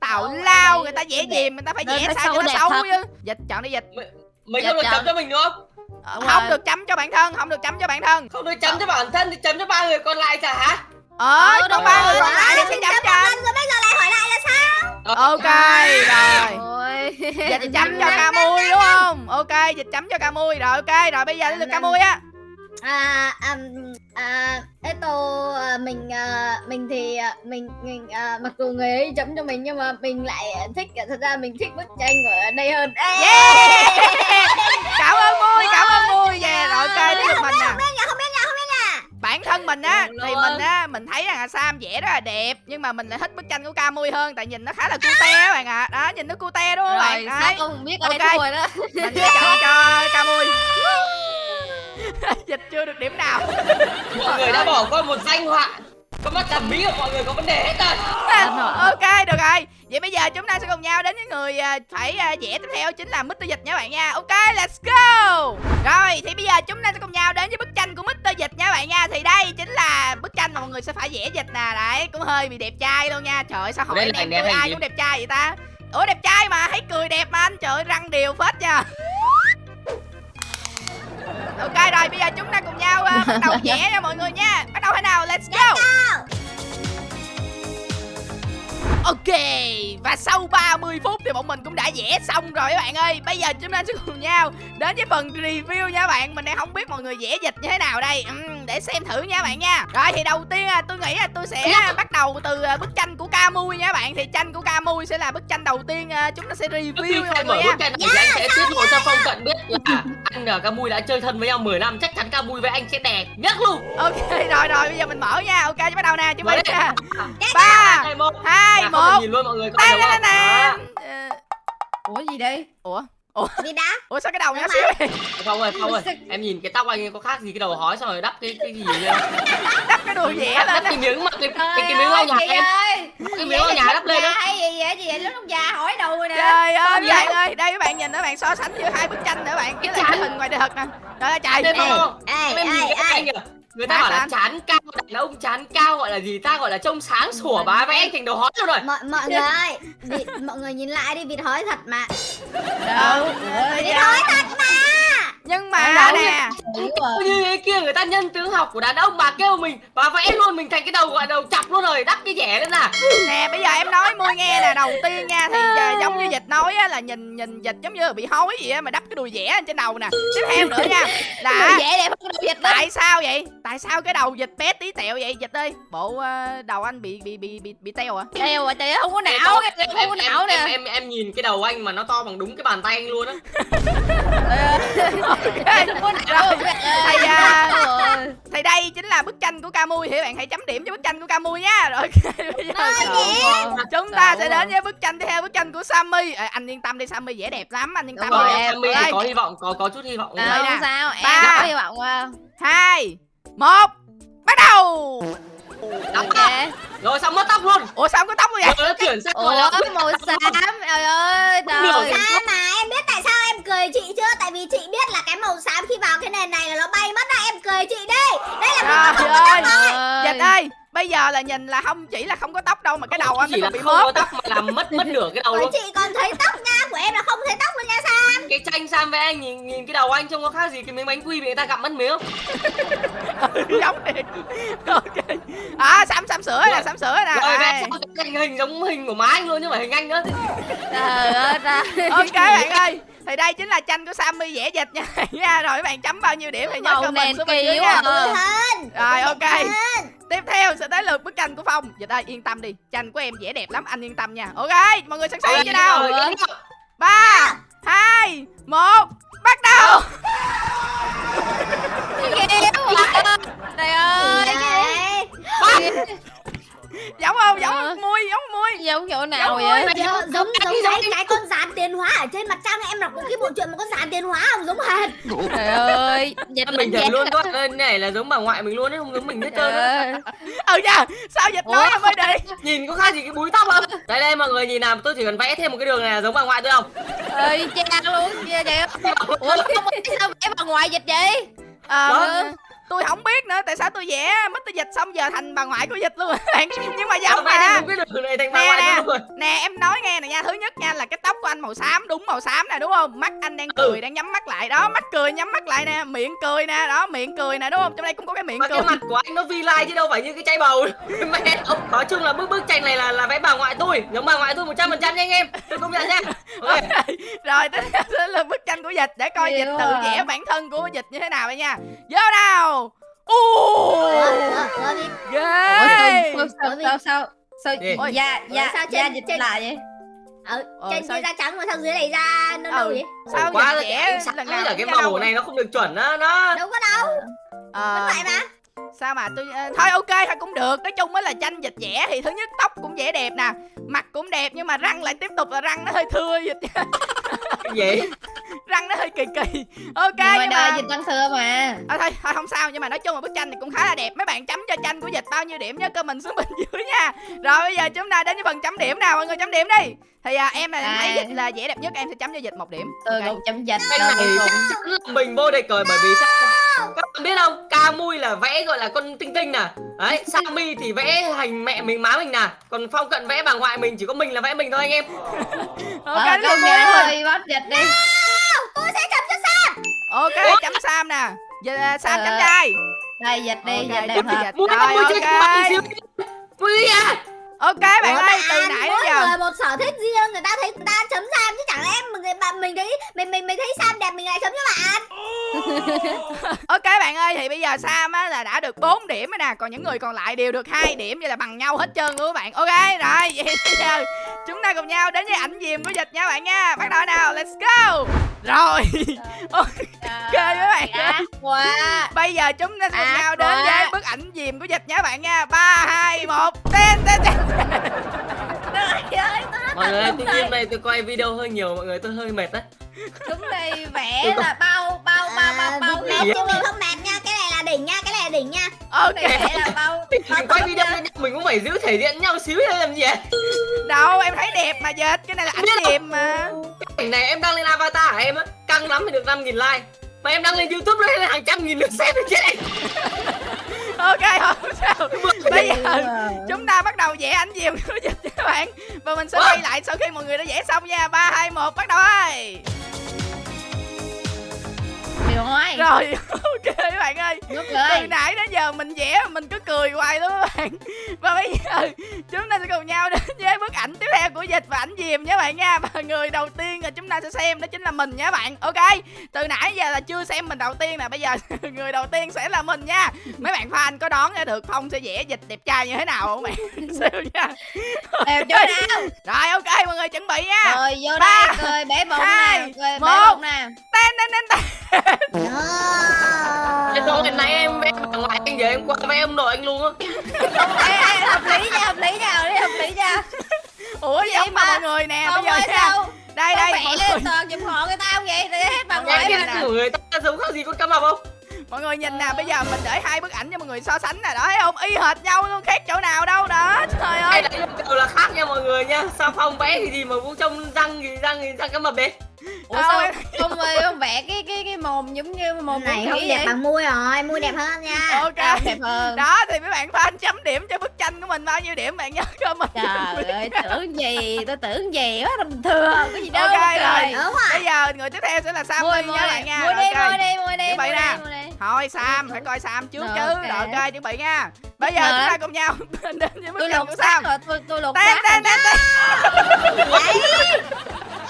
Speaker 1: tào
Speaker 2: Ủa,
Speaker 1: lao người ta vẽ gì người ta phải vẽ sao cho nó
Speaker 2: đẹp
Speaker 1: xấu chứ. Dịch chọn đi dịch.
Speaker 4: Mình không được chấm cho mình đúng không?
Speaker 2: Đúng
Speaker 1: không được chấm cho bản thân không được chấm cho bản thân.
Speaker 4: Không được chấm cho bản thân thì chấm cho ba người còn lại chả hả?
Speaker 1: Ờ
Speaker 2: Ờ,
Speaker 1: còn ba người còn lại thì sẽ chấm cho.
Speaker 3: rồi bây giờ lại hỏi lại là sao?
Speaker 1: Ok rồi. Dịch chấm cho ca mui đúng không? Ok dịch chấm cho ca mui rồi ok rồi bây giờ đến lượt ca mui á
Speaker 3: à um, à Eto à, mình à, mình thì à, mình mình à, mặc dù người ấy chấm cho mình nhưng mà mình lại thích thật ra mình thích bức tranh ở đây hơn. Ê!
Speaker 1: yeah! Cảm ơn mui cảm ơn mui yeah rồi ok đến lượt mình nè.
Speaker 3: Không không không
Speaker 1: bản thân mình á
Speaker 2: Được
Speaker 1: thì mình á mình thấy rằng là sam vẽ rất là đẹp nhưng mà mình lại thích bức tranh của ca mui hơn tại nhìn nó khá là cute á bạn ạ. Đó nhìn nó cute đúng không bạn
Speaker 2: Rồi sao
Speaker 1: đấy.
Speaker 2: con biết ai
Speaker 1: Ok.
Speaker 2: thua rồi đó.
Speaker 1: Mình sẽ chọn cho ca mui dịch chưa được điểm nào.
Speaker 4: Mọi người đã bỏ qua một danh họa. Con mắt thẩm mỹ của mọi người có vấn đề hết rồi
Speaker 1: ok được rồi. Vậy bây giờ chúng ta sẽ cùng nhau đến với người à, phải à, vẽ tiếp theo chính là Mr. Dịch nha bạn nha. Ok let's go. Rồi thì bây giờ chúng ta sẽ cùng nhau đến với bức tranh của Mr. Dịch nha bạn nha. Thì đây chính là bức tranh mà mọi người sẽ phải vẽ dịch nè. Đấy cũng hơi bị đẹp trai luôn nha. Trời ơi, sao hỏi em ai
Speaker 4: gì?
Speaker 1: cũng đẹp trai vậy ta? Ủa đẹp trai mà thấy cười đẹp mà anh. Trời ơi, răng đều phết nha ok rồi bây giờ chúng ta cùng nhau à, bắt đầu vẽ nha mọi người nha. Bắt đầu thế nào? Let's go Ok, và sau 30 phút thì bọn mình cũng đã vẽ xong rồi các bạn ơi. Bây giờ chúng ta sẽ cùng nhau đến với phần review nha bạn. Mình đang không biết mọi người vẽ dịch như thế nào đây. Ừm, Để xem thử nha bạn nha. Rồi thì đầu tiên à, tôi nghĩ là tôi sẽ bắt đầu từ à, bức tranh của Camui nha bạn. Thì tranh của Camui sẽ là bức tranh đầu tiên à, chúng ta sẽ review nha mọi người
Speaker 4: bức
Speaker 1: nha
Speaker 4: tranh này thì anh sẽ tiết lộ cho phong cận biết là anh và ca mui đã chơi thân với nhau 10 năm. Chắc chắn ca mui với anh sẽ đẹp nhất luôn.
Speaker 1: Ok rồi rồi bây giờ mình mở nha. Ok bắt đầu nè chuẩn bị nha. Ba
Speaker 4: hai
Speaker 1: hai
Speaker 4: không cần
Speaker 1: một.
Speaker 4: nhìn luôn mọi người
Speaker 1: Đây đây
Speaker 4: không
Speaker 1: nè
Speaker 4: Đó.
Speaker 1: Ờ,
Speaker 2: Ủa gì đây?
Speaker 1: Ủa?
Speaker 3: Đi đá
Speaker 1: Ủa sao cái đầu
Speaker 3: Đúng
Speaker 1: xíu này?
Speaker 4: Phong ơi Phong ơi em nhìn cái tóc anh có khác gì cái đầu hói xong rồi đắp cái cái gì vậy?
Speaker 1: Đắp cái đùi vẽ
Speaker 4: đắp
Speaker 1: lên
Speaker 4: cái miếng mà cái cái, cái miếng lau nhà em.
Speaker 2: ơi.
Speaker 4: Cái miếng lau nhà đắp lên đó
Speaker 2: hay gì vậy? Gì vậy lúc già hỏi đầu rồi nè.
Speaker 1: Trời ơi
Speaker 2: Sao
Speaker 1: các bạn
Speaker 2: vậy?
Speaker 1: ơi Đây các bạn nhìn các bạn so sánh giữa hai bức tranh nữa bạn. Cái hình ngoài đời thật nè. Trời ơi trời.
Speaker 4: Đây không em nhìn cái anh kìa người ta bảo là chán cao đàn ông chán cao gọi là gì? Ta gọi là trông sáng sủa bà vẽ anh thành đầu hói luôn rồi.
Speaker 3: Mọi mọi người ơi vịt, mọi người nhìn lại đi vịt hói thật mà.
Speaker 1: Đâu
Speaker 3: vịt hói thật mà
Speaker 1: Nhưng mà
Speaker 4: Đâu
Speaker 1: nè.
Speaker 4: như thế kia người ta nhân tướng học của đàn ông bà kêu mình bà vẽ luôn mình thành cái đầu gọi đầu chọc luôn rồi đắp cái rẻ lên nào.
Speaker 1: Nè bây giờ em nói mui nghe nè Đầu tiên nha Thì à, giống như dịch nói á Là nhìn nhìn dịch giống như bị hói gì á Mà đắp cái đùi vẽ lên trên đầu nè. Tiếp theo nữa nha. Là
Speaker 2: dễ đẹp hơn dịch
Speaker 1: Tại sao vậy? Tại sao cái đầu dịch bé tí tẹo vậy? Dịch ơi? Bộ ờ, đầu anh bị bị bị bị bị teo à?
Speaker 2: Rồi trời ơi, không có não cái
Speaker 4: em,
Speaker 2: không
Speaker 4: em,
Speaker 2: có
Speaker 4: em,
Speaker 2: não
Speaker 4: em,
Speaker 2: nè
Speaker 4: em, em nhìn cái đầu anh mà nó to bằng đúng cái bàn tay anh luôn á
Speaker 2: não
Speaker 1: Thầy à, thì đây chính là bức tranh của Camui. Thì bạn hãy chấm điểm cho bức tranh của Camui nha. Rồi bây giờ chúng ta sẽ đến với bức tranh tiếp theo bức tranh của Sammy. Ê, anh yên tâm đi Sammy vẽ đẹp lắm, anh yên tâm
Speaker 2: rồi, em-
Speaker 4: Sammy có hy vọng có có chút hy vọng.
Speaker 2: À, không sao? Em có hy vọng
Speaker 1: hai, một, bắt đầu.
Speaker 4: Đóng
Speaker 2: ok.
Speaker 4: tóc. rồi xong mất tóc luôn.
Speaker 1: Ủa sao không có tóc luôn vậy?
Speaker 4: rồi nó chuyển sang
Speaker 2: ủa
Speaker 4: là
Speaker 2: màu xám. Trời ơi trời.
Speaker 3: Sao mà em biết tại sao em cười chị chưa? Tại vì chị biết là cái màu xám khi vào cái nền này là nó bay mất á Em cười chị đi. Đây là
Speaker 1: Trời ơi,
Speaker 2: ơi.
Speaker 1: Dịch ơi, bây giờ là nhìn là không chỉ là không có tóc đâu mà cái đầu anh nó
Speaker 4: chỉ là
Speaker 1: còn bị
Speaker 4: không có
Speaker 1: mớp.
Speaker 4: tóc mà làm mất mất nửa cái đầu luôn
Speaker 3: chị còn thấy tóc nha Của em là không thấy tóc luôn nha sao
Speaker 4: cái tranh Sam với anh nhìn nhìn cái đầu anh trông có khác gì cái miếng bánh quy bị người ta gặm mất miếng
Speaker 1: giống thiệt. Ok. À, Sam Sam sửa nè, Sam sửa nè.
Speaker 4: rồi vẽ
Speaker 1: Đây.
Speaker 4: sao cái hình giống hình của má anh luôn chứ phải hình anh nữa
Speaker 2: trời ơi
Speaker 1: ok bạn ơi thì đây chính là tranh của Sammy vẽ dịch nha nha rồi các bạn chấm bao nhiêu điểm thì nhớ comment xuống bên dưới nha.
Speaker 2: à.
Speaker 1: Rồi ok. tiếp theo sẽ tới lượt bức tranh của phong. Dịch ơi yên tâm đi tranh của em vẽ đẹp lắm anh yên tâm nha. Ok mọi người sẵn sàng chưa nào?
Speaker 4: cái
Speaker 1: ba hai một bắt đầu.
Speaker 2: Trời ơi
Speaker 3: Đấy.
Speaker 1: giống không? Giống
Speaker 2: Ờ.
Speaker 1: mui giống mui.
Speaker 2: Giống chỗ nào
Speaker 1: Giống
Speaker 2: vậy?
Speaker 3: Dạ, giống giống cái cái con dàn tiền hóa ở trên mặt trăng em đọc cái bộ truyện một con dàn tiền hóa không? Giống hệt.
Speaker 2: Trời ơi dịch
Speaker 4: mình
Speaker 2: dịch
Speaker 4: luôn các bạn ơi này là giống bà ngoại mình luôn ấy không giống mình hết trơn
Speaker 2: ơi.
Speaker 1: ừ nha sao dịch nói em mới đi?
Speaker 4: Nhìn có khác gì cái búi tóc không? Đây đây mọi người nhìn nào tôi chỉ cần vẽ thêm một cái đường này là giống bà ngoại tôi không?
Speaker 2: Ơi cha luôn vậy vậy ủa không sao vẽ bà ngoại dịch vậy?
Speaker 1: Ờ. tôi không biết nữa tại sao tôi vẽ mất tôi dịch xong giờ thành bà ngoại của dịch luôn bạn nhưng mà giống mà
Speaker 4: một cái đường này thành bà
Speaker 1: Nè,
Speaker 4: ngoại
Speaker 1: nè. nè em nói nghe nè nha. Thứ nhất nha là cái tóc của anh màu xám đúng màu xám nè đúng không? Mắt anh đang cười
Speaker 4: Ừ.
Speaker 1: đang nhắm mắt lại. Đó mắt cười nhắm mắt lại nè miệng cười nè đó miệng cười nè đúng không? Trong đây cũng có cái miệng
Speaker 4: mà
Speaker 1: cười.
Speaker 4: cái mặt của anh nó vi lai chứ đâu phải như cái chai bầu. Mẹ ông nói chung là bức bức tranh này là là vẽ bà ngoại tôi. Giống bà ngoại tôi một trăm phần trăm nha anh em. Tôi công nhận nha. Ok.
Speaker 1: Rồi tới là bức tranh của dịch. Để coi
Speaker 2: Nhiều
Speaker 1: dịch tự
Speaker 2: à.
Speaker 1: vẽ bản thân của dịch như thế nào vậy nha. Vô nào
Speaker 3: đi.
Speaker 1: ghê
Speaker 2: sao, sao sao sao sao
Speaker 3: Ủa,
Speaker 2: da
Speaker 3: sao
Speaker 2: da
Speaker 3: trên-
Speaker 2: dịch lại vậy?
Speaker 3: Ờ,
Speaker 1: Ờ,
Speaker 3: trên
Speaker 1: sao-
Speaker 3: kia da trắng mà sao dưới này da nó đâu
Speaker 1: Ừ.
Speaker 3: vậy?
Speaker 1: sao
Speaker 4: quá là sáng
Speaker 1: lần nào cũng
Speaker 4: cái màu này nó không được chuẩn á nó
Speaker 3: đâu có đâu.
Speaker 1: Ờ,
Speaker 3: vẫn vậy mà
Speaker 1: sao mà tôi ờ, thôi ok thôi cũng được. Nói chung á là tranh dịch vẽ thì thứ nhất tóc cũng vẽ đẹp nè mặt cũng đẹp nhưng mà răng lại tiếp tục là răng nó hơi thưa dịch
Speaker 4: cái gì?
Speaker 1: Răng nó hơi kỳ kỳ. Ok
Speaker 2: nhưng mà
Speaker 1: nhưng
Speaker 2: đời
Speaker 1: mà
Speaker 2: dịch tăng xưa mà.
Speaker 1: À, thôi thôi không sao nhưng mà nói chung là bức tranh này cũng khá là đẹp. Mấy bạn chấm cho tranh của dịch bao nhiêu điểm nhớ comment xuống bên dưới nha. Rồi bây giờ chúng ta đến với phần chấm điểm nào? Mọi người chấm điểm đi. Thì à, em là em thấy
Speaker 2: À.
Speaker 1: dịch là vẽ đẹp nhất em sẽ chấm cho dịch một điểm.
Speaker 2: Tôi
Speaker 1: Ok.
Speaker 2: cũng chấm dịch
Speaker 4: mình vô địch rồi bởi vì sao các bạn biết không? Ca mui là vẽ gọi là con tinh tinh nè. Đấy sammy thì vẽ hình mẹ mình má mình nè. Còn phong cận vẽ bà ngoại mình chỉ có mình là vẽ mình thôi anh em.
Speaker 1: Ok
Speaker 2: Ờ,
Speaker 1: rất là
Speaker 2: công
Speaker 1: vui
Speaker 2: nhận
Speaker 1: luôn
Speaker 2: ơi bắt dịch đi.
Speaker 3: Tôi sẽ chấm cho Sam.
Speaker 1: Ok chấm sam nè. Giờ à, sam
Speaker 2: Ờ.
Speaker 1: chấm trai
Speaker 2: đây dịch đi
Speaker 1: Ok,
Speaker 2: dịch đẹp
Speaker 4: mui
Speaker 1: Rồi,
Speaker 4: mui chơi
Speaker 1: ok.
Speaker 4: mui à
Speaker 1: ok bạn
Speaker 3: Ủa,
Speaker 1: ơi
Speaker 3: bà
Speaker 1: từ nãy
Speaker 3: mỗi
Speaker 1: đến giờ.
Speaker 3: người một sở thích riêng người ta thấy người ta chấm Sam chứ chẳng lẽ mình người bạn mình thấy mình mình mình thấy Sam đẹp mình lại chấm cho bạn.
Speaker 1: Ok bạn ơi thì bây giờ sam á là đã được 4 điểm rồi nè còn những người còn lại đều được hai điểm vậy là bằng nhau hết trơn luôn các bạn. Ok rồi vậy bây giờ chúng ta cùng nhau đến với ảnh diềm của dịch nha bạn nha. Bắt đầu nào let's go. Rồi ok các bạn.
Speaker 2: quá.
Speaker 1: Bây giờ chúng ta cùng nhau đến với bức ảnh diềm của dịch nha bạn nha. Ba hai một ten ten ten
Speaker 4: mọi người tự nhiên này tôi quay video hơi nhiều mọi người tôi hơi mệt đấy
Speaker 2: chúng đây vẽ là bao bao bao bao bao
Speaker 3: mệt chứ mình không mệt nha cái này là đỉnh nha cái này là đỉnh nha.
Speaker 1: Ok.
Speaker 2: Này vẽ là bao
Speaker 4: quay video nhau mình cũng phải giữ thể diện nhau xíu hay làm gì vậy?
Speaker 1: Đâu em thấy đẹp mà dịch cái này là ảnh diềm mà.
Speaker 4: Cảnh này em đăng lên avatar em á? Căng lắm thì được 5.000 like. Mà em đăng lên youtube lên hàng trăm nghìn lượt xem thì chết em
Speaker 1: ok không sao. Bây giờ chúng ta bắt đầu vẽ ảnh diềm của dịch các bạn. Và mình sẽ quay lại sau khi mọi người đã vẽ xong nha. Ba hai một bắt đầu ơi
Speaker 2: hỏi
Speaker 1: rồi ok các bạn ơi.
Speaker 2: Nước
Speaker 1: từ nãy đến giờ mình vẽ mình cứ cười hoài luôn các bạn. Và bây giờ chúng ta sẽ cùng nhau đến với bức ảnh tiếp theo của dịch và ảnh diềm nha bạn nha. Và người đầu tiên là chúng ta sẽ xem đó chính là mình nha bạn. Ok từ nãy giờ là chưa xem mình đầu tiên nè bây giờ người đầu tiên sẽ là mình nha. Mấy bạn fan có đoán ra được phong sẽ vẽ dịch đẹp trai như thế nào không bạn? Xem nha?
Speaker 2: Đẹp chỗ nào
Speaker 1: rồi ok mọi người chuẩn bị nha.
Speaker 2: Rồi vô đây. Cười bẻ bụng nè. cười
Speaker 1: một.
Speaker 2: bẻ bụng nè.
Speaker 1: Tên tên tên tên
Speaker 4: Thế thôi hồi nãy em vẽ bà ngoại anh giờ em qua vẽ ông nội anh luôn á.
Speaker 2: Ê, ê, hợp lý nha hợp lý nha hợp lý hợp lý nha.
Speaker 1: Ủa
Speaker 2: Vậy
Speaker 1: mà mọi người nè bây giờ nha.
Speaker 2: sao?
Speaker 1: Đây đây
Speaker 2: vẽ
Speaker 1: mọi
Speaker 2: lên
Speaker 1: người.
Speaker 2: toàn giùm họ người ta không vậy? Để hết bà
Speaker 1: Mọi
Speaker 2: ngoại
Speaker 1: người
Speaker 2: mà
Speaker 4: người ta giống khác gì con cá mập không?
Speaker 1: Mọi người nhìn nè bây giờ mình để hai bức ảnh cho mọi người so sánh nè đó thấy không? Y hệt nhau luôn khác chỗ nào đâu đó. Trời
Speaker 4: Đây
Speaker 1: ơi.
Speaker 4: là đều là khác nha mọi người nha. Sao Phong vẽ thì gì mà cũng trông răng thì răng thì răng cá mập đấy
Speaker 2: ủa
Speaker 1: Đâu,
Speaker 2: sao? không ơi không vẽ cái cái cái mồm giống như mồm
Speaker 3: này không đẹp
Speaker 2: vậy.
Speaker 3: bằng môi rồi môi đẹp hơn nha.
Speaker 1: Ok.
Speaker 2: À, đẹp hơn.
Speaker 1: Đó thì mấy bạn fan chấm điểm cho bức tranh của mình bao nhiêu điểm bạn nhớ comment
Speaker 2: trời ơi tưởng gì? Tôi tưởng gì quá bình thường cái gì đâu
Speaker 1: Ok, rồi.
Speaker 3: đúng rồi.
Speaker 1: Bây giờ người tiếp theo sẽ là Sam
Speaker 2: mua
Speaker 1: Ly
Speaker 2: mua
Speaker 1: nha bạn nha.
Speaker 2: mua đi mua đi mua đi mua
Speaker 1: nè.
Speaker 2: đi mua đi.
Speaker 1: Thôi Sam phải coi Sam trước chứ. rồi ok chuẩn bị nha. Bây giờ chúng ta cùng nhau đến với bức
Speaker 2: tôi
Speaker 1: tranh
Speaker 2: lột
Speaker 1: của
Speaker 2: xác
Speaker 1: Sam.
Speaker 2: rồi tôi tôi lột
Speaker 1: tên
Speaker 2: xác
Speaker 1: tên tên tên.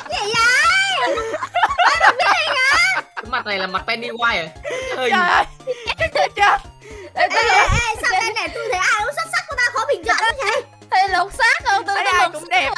Speaker 3: Vậy gì vậy
Speaker 4: Cái mặt này là mặt Pennywise à?
Speaker 1: Trời ơi. Chết
Speaker 2: Ê,
Speaker 3: sao đây này tôi thấy ai cũng xuất sắc của ta khó bình chọn vậy
Speaker 2: tôi lột xác không? Tôi
Speaker 1: thấy ai
Speaker 2: lột
Speaker 1: cũng đẹp.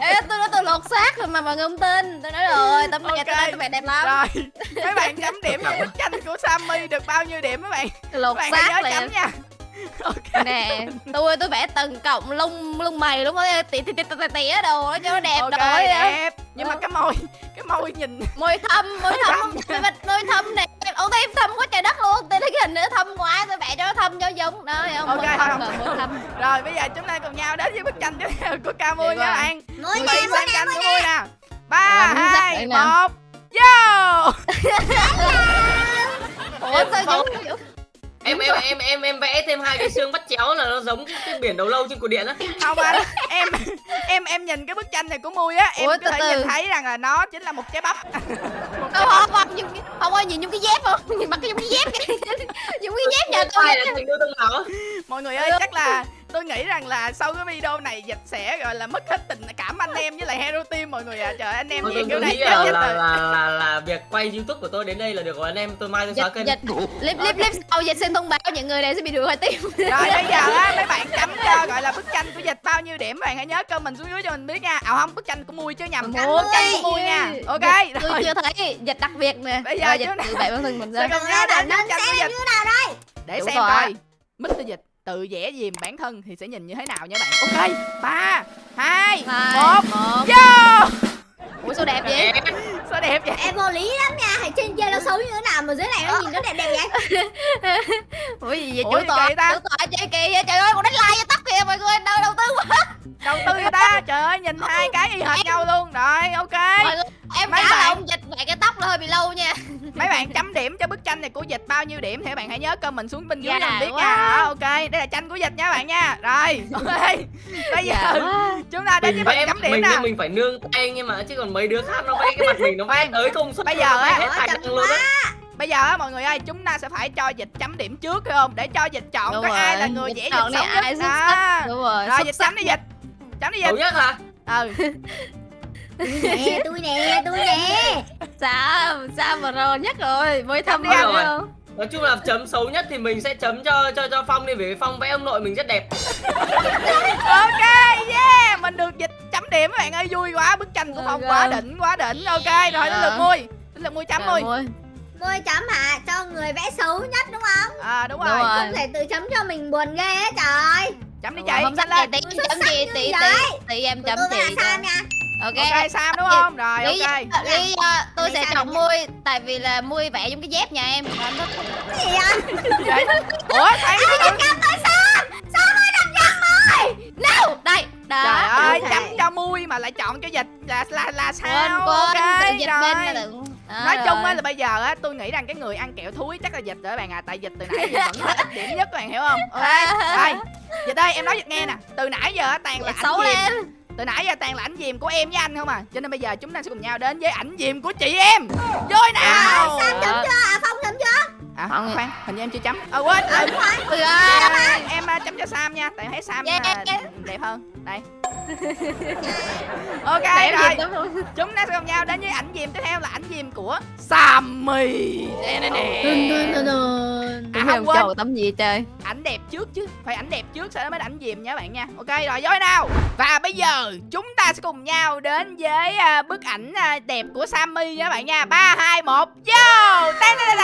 Speaker 2: Ê, tôi nói tôi lột xác rồi mà mọi người không tin. Tôi nói rồi tấm này
Speaker 1: Ok.
Speaker 2: tôi nói tấm này đẹp lắm.
Speaker 1: Rồi. Mấy bạn chấm điểm cho bức tranh của Sammy được bao nhiêu điểm mấy bạn?
Speaker 2: Lột xác
Speaker 1: nhớ chấm
Speaker 2: liền
Speaker 1: nha ok.
Speaker 2: Nè tôi tôi vẽ từng cọng lông lông mày đúng không tỉ tỉ tỉ tỉ tỉa đồ cho nó đẹp
Speaker 1: ok
Speaker 2: đồ ấy á.
Speaker 1: đẹp. Nhưng mà cái môi cái môi nhìn.
Speaker 2: Môi thâm môi thâm. môi thâm, môi thâm nè. Ô tim thâm quá trời đất luôn. Tôi thấy cái hình nữa thâm quá tôi vẽ cho nó thâm cho giống. Đó thấy không?
Speaker 1: Ok,
Speaker 2: môi thâm
Speaker 1: không,
Speaker 2: rồi môi thâm.
Speaker 1: Rồi bây giờ chúng ta cùng nhau đến với bức tranh tiếp theo của ca mui
Speaker 2: Được
Speaker 1: nha
Speaker 2: rồi.
Speaker 1: bạn.
Speaker 3: Mũi
Speaker 1: Cùng
Speaker 3: nè, mũi nè,
Speaker 1: của
Speaker 3: nè.
Speaker 1: mui nè ba
Speaker 2: Rồi,
Speaker 1: hai một vô!
Speaker 2: Ủa sao giống
Speaker 4: em em em em em vẽ thêm hai cái xương bắt chéo là nó giống cái, cái biển đầu lâu trên cột điện á.
Speaker 1: Không anh em em em nhìn cái bức tranh này của mui á em
Speaker 2: Ủa,
Speaker 1: có
Speaker 2: từ
Speaker 1: thể
Speaker 2: từ.
Speaker 1: nhìn thấy rằng là nó chính là một trái bắp. Một trái
Speaker 2: không không không nhìn không ơi nhìn trong cái dép không? Nhìn mặt cái trong cái dép trong cái dép nhà tôi
Speaker 4: ai là tình yêu tương nào á
Speaker 1: mọi người ơi chắc là tôi nghĩ rằng là sau cái video này dịch sẽ gọi là mất hết tình cảm anh em với lại hero team mọi người à trời anh em gì
Speaker 4: tôi,
Speaker 1: kiểu
Speaker 4: tôi
Speaker 1: này chết
Speaker 4: là,
Speaker 1: chết
Speaker 4: là, là, là, là việc quay youtube của tôi đến đây là được rồi. Anh em tôi mai tôi xóa
Speaker 2: dịch
Speaker 4: kênh.
Speaker 2: dịch clip clip clip sau dịch xin thông báo những người này sẽ bị đuổi khỏi tim
Speaker 1: rồi bây giờ á mấy bạn chấm cho gọi là bức tranh của dịch bao nhiêu điểm bạn hãy nhớ comment xuống dưới cho mình biết nha. À không bức tranh của mui chứ nhầm.
Speaker 2: Bức
Speaker 1: bức tranh của mui nha. Ok
Speaker 2: tôi
Speaker 1: rồi.
Speaker 2: chưa thấy dịch đặc biệt nè.
Speaker 1: Bây giờ
Speaker 2: dịch tự bậy bản thân mình
Speaker 1: sẽ
Speaker 2: ra
Speaker 1: cùng nhau đến với bức tranh của dịch.
Speaker 3: như nào đây
Speaker 1: để xem
Speaker 2: rồi.
Speaker 1: coi. Mr. Dịch tự vẽ dìm bản thân thì sẽ nhìn như thế nào nha bạn? Ok ba hai một vô!
Speaker 2: Ủa sao đẹp vậy?
Speaker 1: Sao đẹp vậy?
Speaker 3: Em vô lý lắm nha Hay trên kia nó xấu như thế nào mà dưới này nó nhìn nó đẹp đẹp vậy?
Speaker 2: Ủa gì vậy chủ tọa chủ tọa chơi kỳ vậy? Trời ơi còn đánh like cho tóc kìa mọi người đâu đầu tư quá.
Speaker 1: Đầu tư ta? Trời ơi nhìn hai cái y hệt nhau luôn. Rồi ok.
Speaker 2: Mọi người em
Speaker 1: Mấy
Speaker 2: cả là
Speaker 1: bạn-
Speaker 2: ông dịch vậy cái tóc nó hơi bị lâu nha.
Speaker 1: Mấy bạn chấm điểm cho bức tranh này của dịch bao nhiêu điểm thì các bạn hãy nhớ comment xuống bên dưới
Speaker 2: Dạ
Speaker 1: mình biết
Speaker 2: quá.
Speaker 1: nha. Ok đây là tranh của dịch nha bạn nha. Rồi ok. Bây giờ
Speaker 2: dạ
Speaker 1: chúng ta đến với phần chấm điểm
Speaker 4: mình nhưng mình phải nương tay nhưng mà chứ còn mấy đứa khác nó vẽ cái mặt mình nó vẽ tới công suất
Speaker 1: Bây giờ á,
Speaker 4: hết năng luôn á.
Speaker 1: bây giờ á mọi người ơi chúng ta sẽ phải cho dịch chấm điểm trước phải không? Để cho dịch chọn
Speaker 2: Đúng
Speaker 1: coi
Speaker 2: rồi.
Speaker 1: ai là người
Speaker 2: chọn
Speaker 1: dịch xấu nhất.
Speaker 2: sắc. đúng rồi
Speaker 1: rồi dịch chấm đi dịch. Chấm đi dịch.
Speaker 4: Xấu nhất hả?
Speaker 1: Ừ
Speaker 3: nè tôi nè tôi nè.
Speaker 2: Sao sao mà rồi nhất rồi? Mới thâm
Speaker 1: Chấm đi
Speaker 2: rồi.
Speaker 4: nói chung là chấm xấu nhất thì mình sẽ chấm cho cho cho phong đi vì phong vẽ ông nội mình rất đẹp.
Speaker 1: Ok yeah mình được dịch chấm điểm các bạn ơi. Vui quá bức tranh của phong quá đỉnh quá đỉnh. Ok rồi đến lượt mui. Đến lượt mui chấm mui.
Speaker 2: Ơi.
Speaker 3: Môi chấm hả? Cho người vẽ xấu nhất đúng không?
Speaker 1: À đúng
Speaker 2: Đúng
Speaker 1: rồi.
Speaker 3: không thể tự chấm cho mình buồn ghê á trời.
Speaker 1: Chấm đi chị.
Speaker 2: không sắc
Speaker 1: lên.
Speaker 3: Xuất
Speaker 2: chấm tỷ tỷ
Speaker 3: vậy.
Speaker 2: tỷ em chấm chị
Speaker 3: nha
Speaker 2: ok.
Speaker 1: Ok sam đúng không? Rồi
Speaker 2: lý
Speaker 1: ok.
Speaker 2: Lý do tôi
Speaker 3: Lý
Speaker 2: sẽ
Speaker 3: sao
Speaker 2: chọn mui tại vì là mui vẽ giống cái dép nhà em. Anh
Speaker 3: cái gì vậy?
Speaker 1: Vậy? Ủa thấy
Speaker 3: Cắm tới Sam? Sam ơi đập giật rồi
Speaker 2: no đây đó.
Speaker 1: Trời ơi
Speaker 3: ok.
Speaker 1: chấm cho mui mà lại chọn cho dịch là là là
Speaker 2: quên
Speaker 1: sao
Speaker 2: quên
Speaker 1: ok
Speaker 2: tự dịch bên là
Speaker 1: rồi.
Speaker 2: đừng Đó,
Speaker 1: nói chung á
Speaker 2: rồi.
Speaker 1: là bây giờ á tôi nghĩ rằng cái người ăn kẹo thúi chắc là dịch rồi bạn à tại dịch từ nãy giờ vẫn ít điểm nhất các bạn hiểu không? Ok rồi dịch ơi em nói dịch nghe nè. Từ nãy giờ á toàn là
Speaker 2: xấu lên
Speaker 1: từ nãy giờ toàn là ảnh diềm của em với anh không à? Cho nên bây giờ chúng ta sẽ cùng nhau đến với ảnh diềm của chị em. Vô nào!
Speaker 3: Sam chấm chưa? À Phong chấm chưa?
Speaker 1: À
Speaker 2: Không.
Speaker 1: khoan hình như em chưa chấm. Ờ quên ừ.
Speaker 3: Đúng rồi
Speaker 2: ơi,
Speaker 1: à, em à, chấm cho sam nha tại thấy sam
Speaker 2: Yeah,
Speaker 1: à,
Speaker 2: yeah.
Speaker 1: đẹp hơn đây. Ok
Speaker 2: đẹp
Speaker 1: rồi. chúng ta sẽ cùng nhau đến với ảnh diềm tiếp theo là ảnh diềm của sammy. Nè nè nè. À,
Speaker 2: không?
Speaker 1: quên.
Speaker 2: tấm gì trời?
Speaker 1: Ảnh đẹp trước chứ phải ảnh đẹp trước sau đó mới ảnh diềm nha bạn nha. Ok rồi vô nào. Và bây giờ chúng ta sẽ cùng nhau đến với à, bức ảnh à, đẹp của sammy nha bạn nha. Ba hai một vô! Tan đó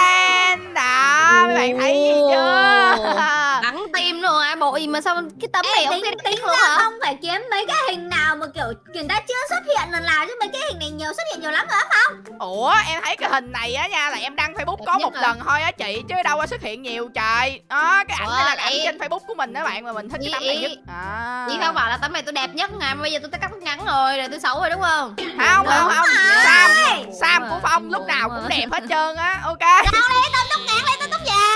Speaker 1: mấy bạn thấy gì chưa
Speaker 2: bắn tim luôn à bội mà sao cái tấm này
Speaker 3: Ê,
Speaker 2: không
Speaker 3: tính
Speaker 2: luôn hả?
Speaker 3: không phải kiếm mấy cái hình nào mà kiểu người ta chưa xuất hiện lần nào chứ mấy cái hình này nhiều xuất hiện nhiều lắm rồi á
Speaker 1: ủa em thấy cái hình này á nha là em đăng facebook có một lần thôi á chị chứ đâu có xuất hiện nhiều trời. Đó cái ảnh này là cái ảnh trên facebook của mình đó bạn mà mình thích cái tấm này nhất. À.
Speaker 2: Chị không bảo là tấm này tôi đẹp nhất mà bây giờ tôi cắt ngắn rồi rồi tôi xấu rồi đúng không?
Speaker 1: Không không không sam sam của phong lúc nào cũng đẹp hết trơn á ok?
Speaker 3: Tao tóc ngắn lấy tao tóc là dài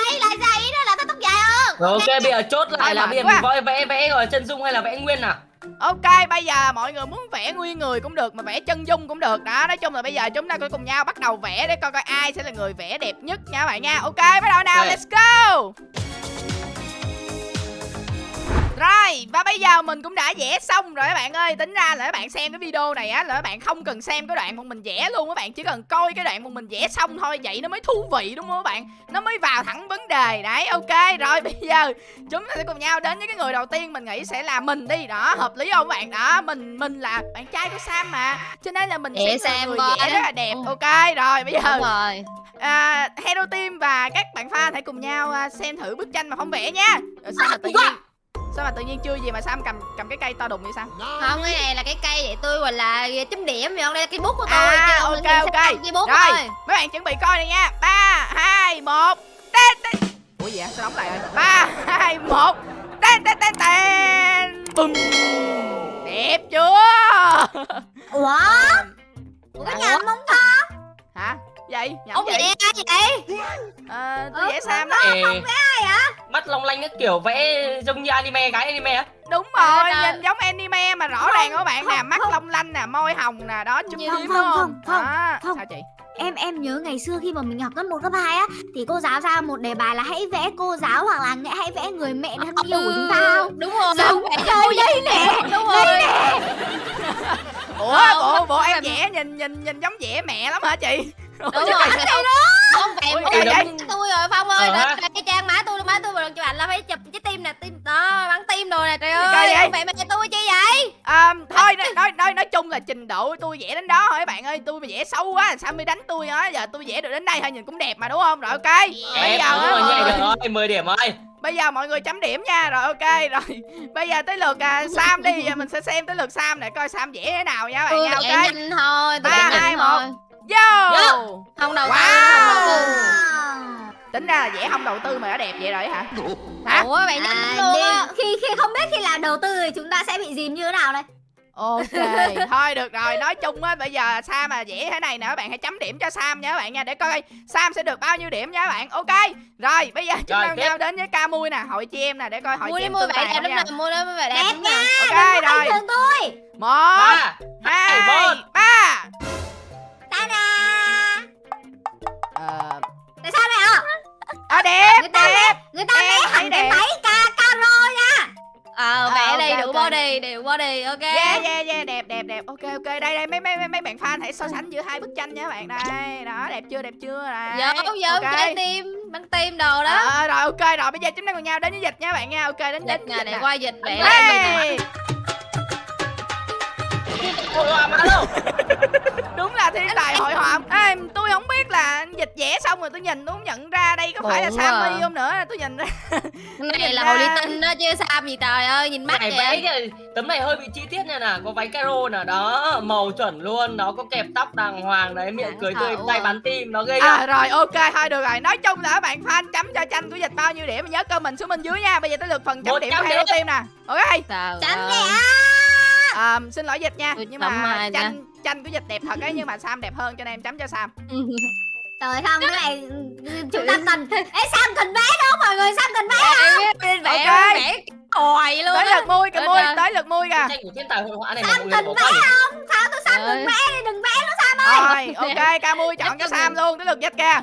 Speaker 4: ok bây giờ chốt lại
Speaker 1: Thôi
Speaker 4: là bây giờ mình vẽ vẽ vẽ rồi chân dung hay là vẽ nguyên nào?
Speaker 1: Ok bây giờ mọi người muốn vẽ nguyên người cũng được mà vẽ chân dung cũng được. Đó nói chung là bây giờ chúng ta sẽ cùng nhau bắt đầu vẽ để coi coi ai sẽ là người vẽ đẹp nhất nha các bạn nha. Ok bắt đầu nào
Speaker 4: Ok.
Speaker 1: let's go Rồi, và bây giờ mình cũng đã vẽ xong rồi các bạn ơi. Tính ra là các bạn xem cái video này á Là các bạn không cần xem cái đoạn mà mình vẽ luôn Các bạn. Chỉ cần coi cái đoạn mà mình vẽ xong thôi Vậy nó mới thú vị đúng không các bạn? Nó mới vào thẳng vấn đề. Đấy, ok. Rồi bây giờ chúng ta sẽ cùng nhau đến với cái người đầu tiên Mình nghĩ sẽ là mình đi. Đó, hợp lý không các bạn? Đó, mình mình là bạn trai của Sam mà. Cho nên là mình sẽ là
Speaker 2: Sam
Speaker 1: người vẽ rất là đẹp
Speaker 2: Ừ.
Speaker 1: Ok, rồi bây giờ
Speaker 2: đúng rồi.
Speaker 1: à, Hero Team và các bạn fan hãy cùng nhau à, xem thử bức tranh mà không vẽ nha. Rồi sao tự nhiên sao mà tự nhiên chưa gì mà Sam cầm cầm cái cây to đùng vậy sao
Speaker 2: không cái này là cái cây để tôi gọi là chấm điểm vậy không đây là cây bút của tôi
Speaker 1: À,
Speaker 2: không
Speaker 1: ok, ok.
Speaker 2: cây bút
Speaker 1: Rồi.
Speaker 2: thôi
Speaker 1: mấy bạn chuẩn bị coi này nha. Ba hai một tên tên. Ủa gì vậy? Sao đóng lại rồi? Ba hai một tên tên tên tên. Bùm. Đẹp chưa?
Speaker 3: Ủa? Ủa cái nhầm không
Speaker 1: hả? Vậy nhẩm
Speaker 2: ông
Speaker 1: vậy
Speaker 2: ai vậy?
Speaker 1: Ờ, tôi vẽ Sam đó
Speaker 4: Ê, mắt long lanh cái kiểu vẽ giống như anime gái anime á.
Speaker 1: Đúng rồi
Speaker 2: ơi.
Speaker 1: nhìn giống anime mà rõ ràng các bạn nè.
Speaker 3: không,
Speaker 1: mắt
Speaker 3: không.
Speaker 1: long lanh nè môi hồng nè đó chút
Speaker 2: Không,
Speaker 3: không,
Speaker 1: đúng không
Speaker 3: không, không,
Speaker 1: Đó,
Speaker 3: không.
Speaker 1: sao chị?
Speaker 3: Em em nhớ ngày xưa khi mà mình học cấp 1 cấp 2 á thì cô giáo ra một đề bài là hãy vẽ cô giáo hoặc là nghĩa hãy vẽ người mẹ thân yêu của chúng ta không?
Speaker 2: Đúng rồi.
Speaker 3: Giống
Speaker 2: tôi
Speaker 3: đây nè?
Speaker 2: Đúng rồi.
Speaker 1: ủa
Speaker 2: Không,
Speaker 1: bộ
Speaker 2: không.
Speaker 1: bộ em vẽ nhìn nhìn nhìn giống vẽ mẹ lắm hả chị?
Speaker 2: Đúng rồi. Ông ông vẽ
Speaker 1: Ôi,
Speaker 2: một
Speaker 1: cây
Speaker 2: cái tôi rồi phong ơi.
Speaker 4: Ờ,
Speaker 2: cái trang má tôi má tôi mà chụp ảnh là phải chụp cái tim nè tim đó bắn tim rồi nè trời ơi.
Speaker 1: vậy?
Speaker 2: ông vẽ mẹ tôi chi vậy
Speaker 1: À, thôi nói, nói nói chung là trình độ tôi vẽ đến đó thôi bạn ơi? Tôi mà vẽ xấu quá sao mới đánh tôi á giờ tôi vẽ được đến đây thôi nhìn cũng đẹp mà đúng không? Rồi ok. Bây
Speaker 4: em
Speaker 1: giờ
Speaker 4: đúng rồi được rồi 10 điểm rồi.
Speaker 1: Bây giờ mọi người chấm điểm nha. Rồi ok rồi. Bây giờ tới lượt à, Sam đi. Giờ mình sẽ xem tới lượt Sam để coi Sam vẽ thế nào nha các bạn nha
Speaker 2: vẽ
Speaker 1: ok.
Speaker 2: nhanh thôi
Speaker 1: Ba, hai, một. Vô!
Speaker 4: Vô.
Speaker 2: không đầu tư
Speaker 1: Wow.
Speaker 2: không đầu tư.
Speaker 1: Tính ra là vẽ không đầu tư mà đã đẹp vậy rồi hả? Hả?
Speaker 2: Ủa bạn nhanh
Speaker 3: à,
Speaker 2: luôn á
Speaker 3: khi khi không biết khi làm đầu tư thì chúng ta sẽ bị dìm như thế nào đây?
Speaker 1: Ok thôi được rồi. Nói chung á bây giờ Sam mà vẽ thế này nè các bạn hãy chấm điểm cho Sam nha các bạn nha để coi Sam sẽ được bao nhiêu điểm nha các bạn. Ok rồi bây giờ chúng ta nhau đến với ca mui nè hội chị em nè để coi hội chị em
Speaker 2: mua bạn đẹp lắm
Speaker 1: nha
Speaker 2: nè mua đó bạn đẹp lắm nè.
Speaker 1: Ok rồi.
Speaker 3: tôi.
Speaker 1: Một hai ba mấy mấy mấy- mấy bạn fan hãy so sánh giữa hai bức tranh nha các bạn. Đây đó đẹp chưa đẹp chưa? Đấy
Speaker 2: giống giống
Speaker 1: ok.
Speaker 2: trái tim bắn tim đồ đó.
Speaker 1: Ờ, rồi ok rồi bây giờ chúng ta cùng nhau đến với dịch nha các bạn nha. Ok đến
Speaker 2: dịch để
Speaker 1: nè.
Speaker 2: qua dịch mình
Speaker 1: Hey! Đúng là thiên tài hội họa. Ê, tôi dịch vẽ xong rồi tôi nhìn tôi không nhận ra đây có phải là
Speaker 2: Đúng
Speaker 1: Sammy
Speaker 2: rồi.
Speaker 1: không nữa tôi nhìn ra
Speaker 2: cái này là
Speaker 1: ra-
Speaker 2: hồ ly tinh đó chứ sao gì trời ơi nhìn mắt
Speaker 4: này
Speaker 2: vậy
Speaker 4: cái tấm này hơi bị chi tiết nha nè có váy caro nè đó màu chuẩn luôn nó có kẹp tóc đàng hoàng đấy miệng
Speaker 2: Đáng
Speaker 4: cười tươi tay bắn tim nó ghê
Speaker 1: à rồi ok thôi được rồi. Nói chung là các bạn fan chấm cho tranh của dịch bao nhiêu điểm nhớ comment xuống bên dưới nha. Bây giờ tới lượt phần chấm điểm
Speaker 4: điểm.
Speaker 1: Team nè. Ok.
Speaker 3: Chấm nè.
Speaker 1: À, xin lỗi dịch nha nhưng mà tranh tranh của dịch đẹp thật ấy nhưng mà Sam đẹp hơn cho nên em chấm cho Sam
Speaker 3: trời không cái này chúng ta cần ê sam cần vẽ đúng không mọi người sam cần vẽ
Speaker 2: biết vẽ
Speaker 1: Ok.
Speaker 2: vẽ còi luôn
Speaker 1: tới lượt mui kìa mui tới lượt mui kìa.
Speaker 4: Tranh của thiên tài hội họa này mà
Speaker 3: sam cần vẽ không? Sao tôi sam đừng vẽ đi đừng vẽ nữa sam ơi.
Speaker 1: Rồi ok ca mui chọn cho Sam luôn tới lượt dịch kìa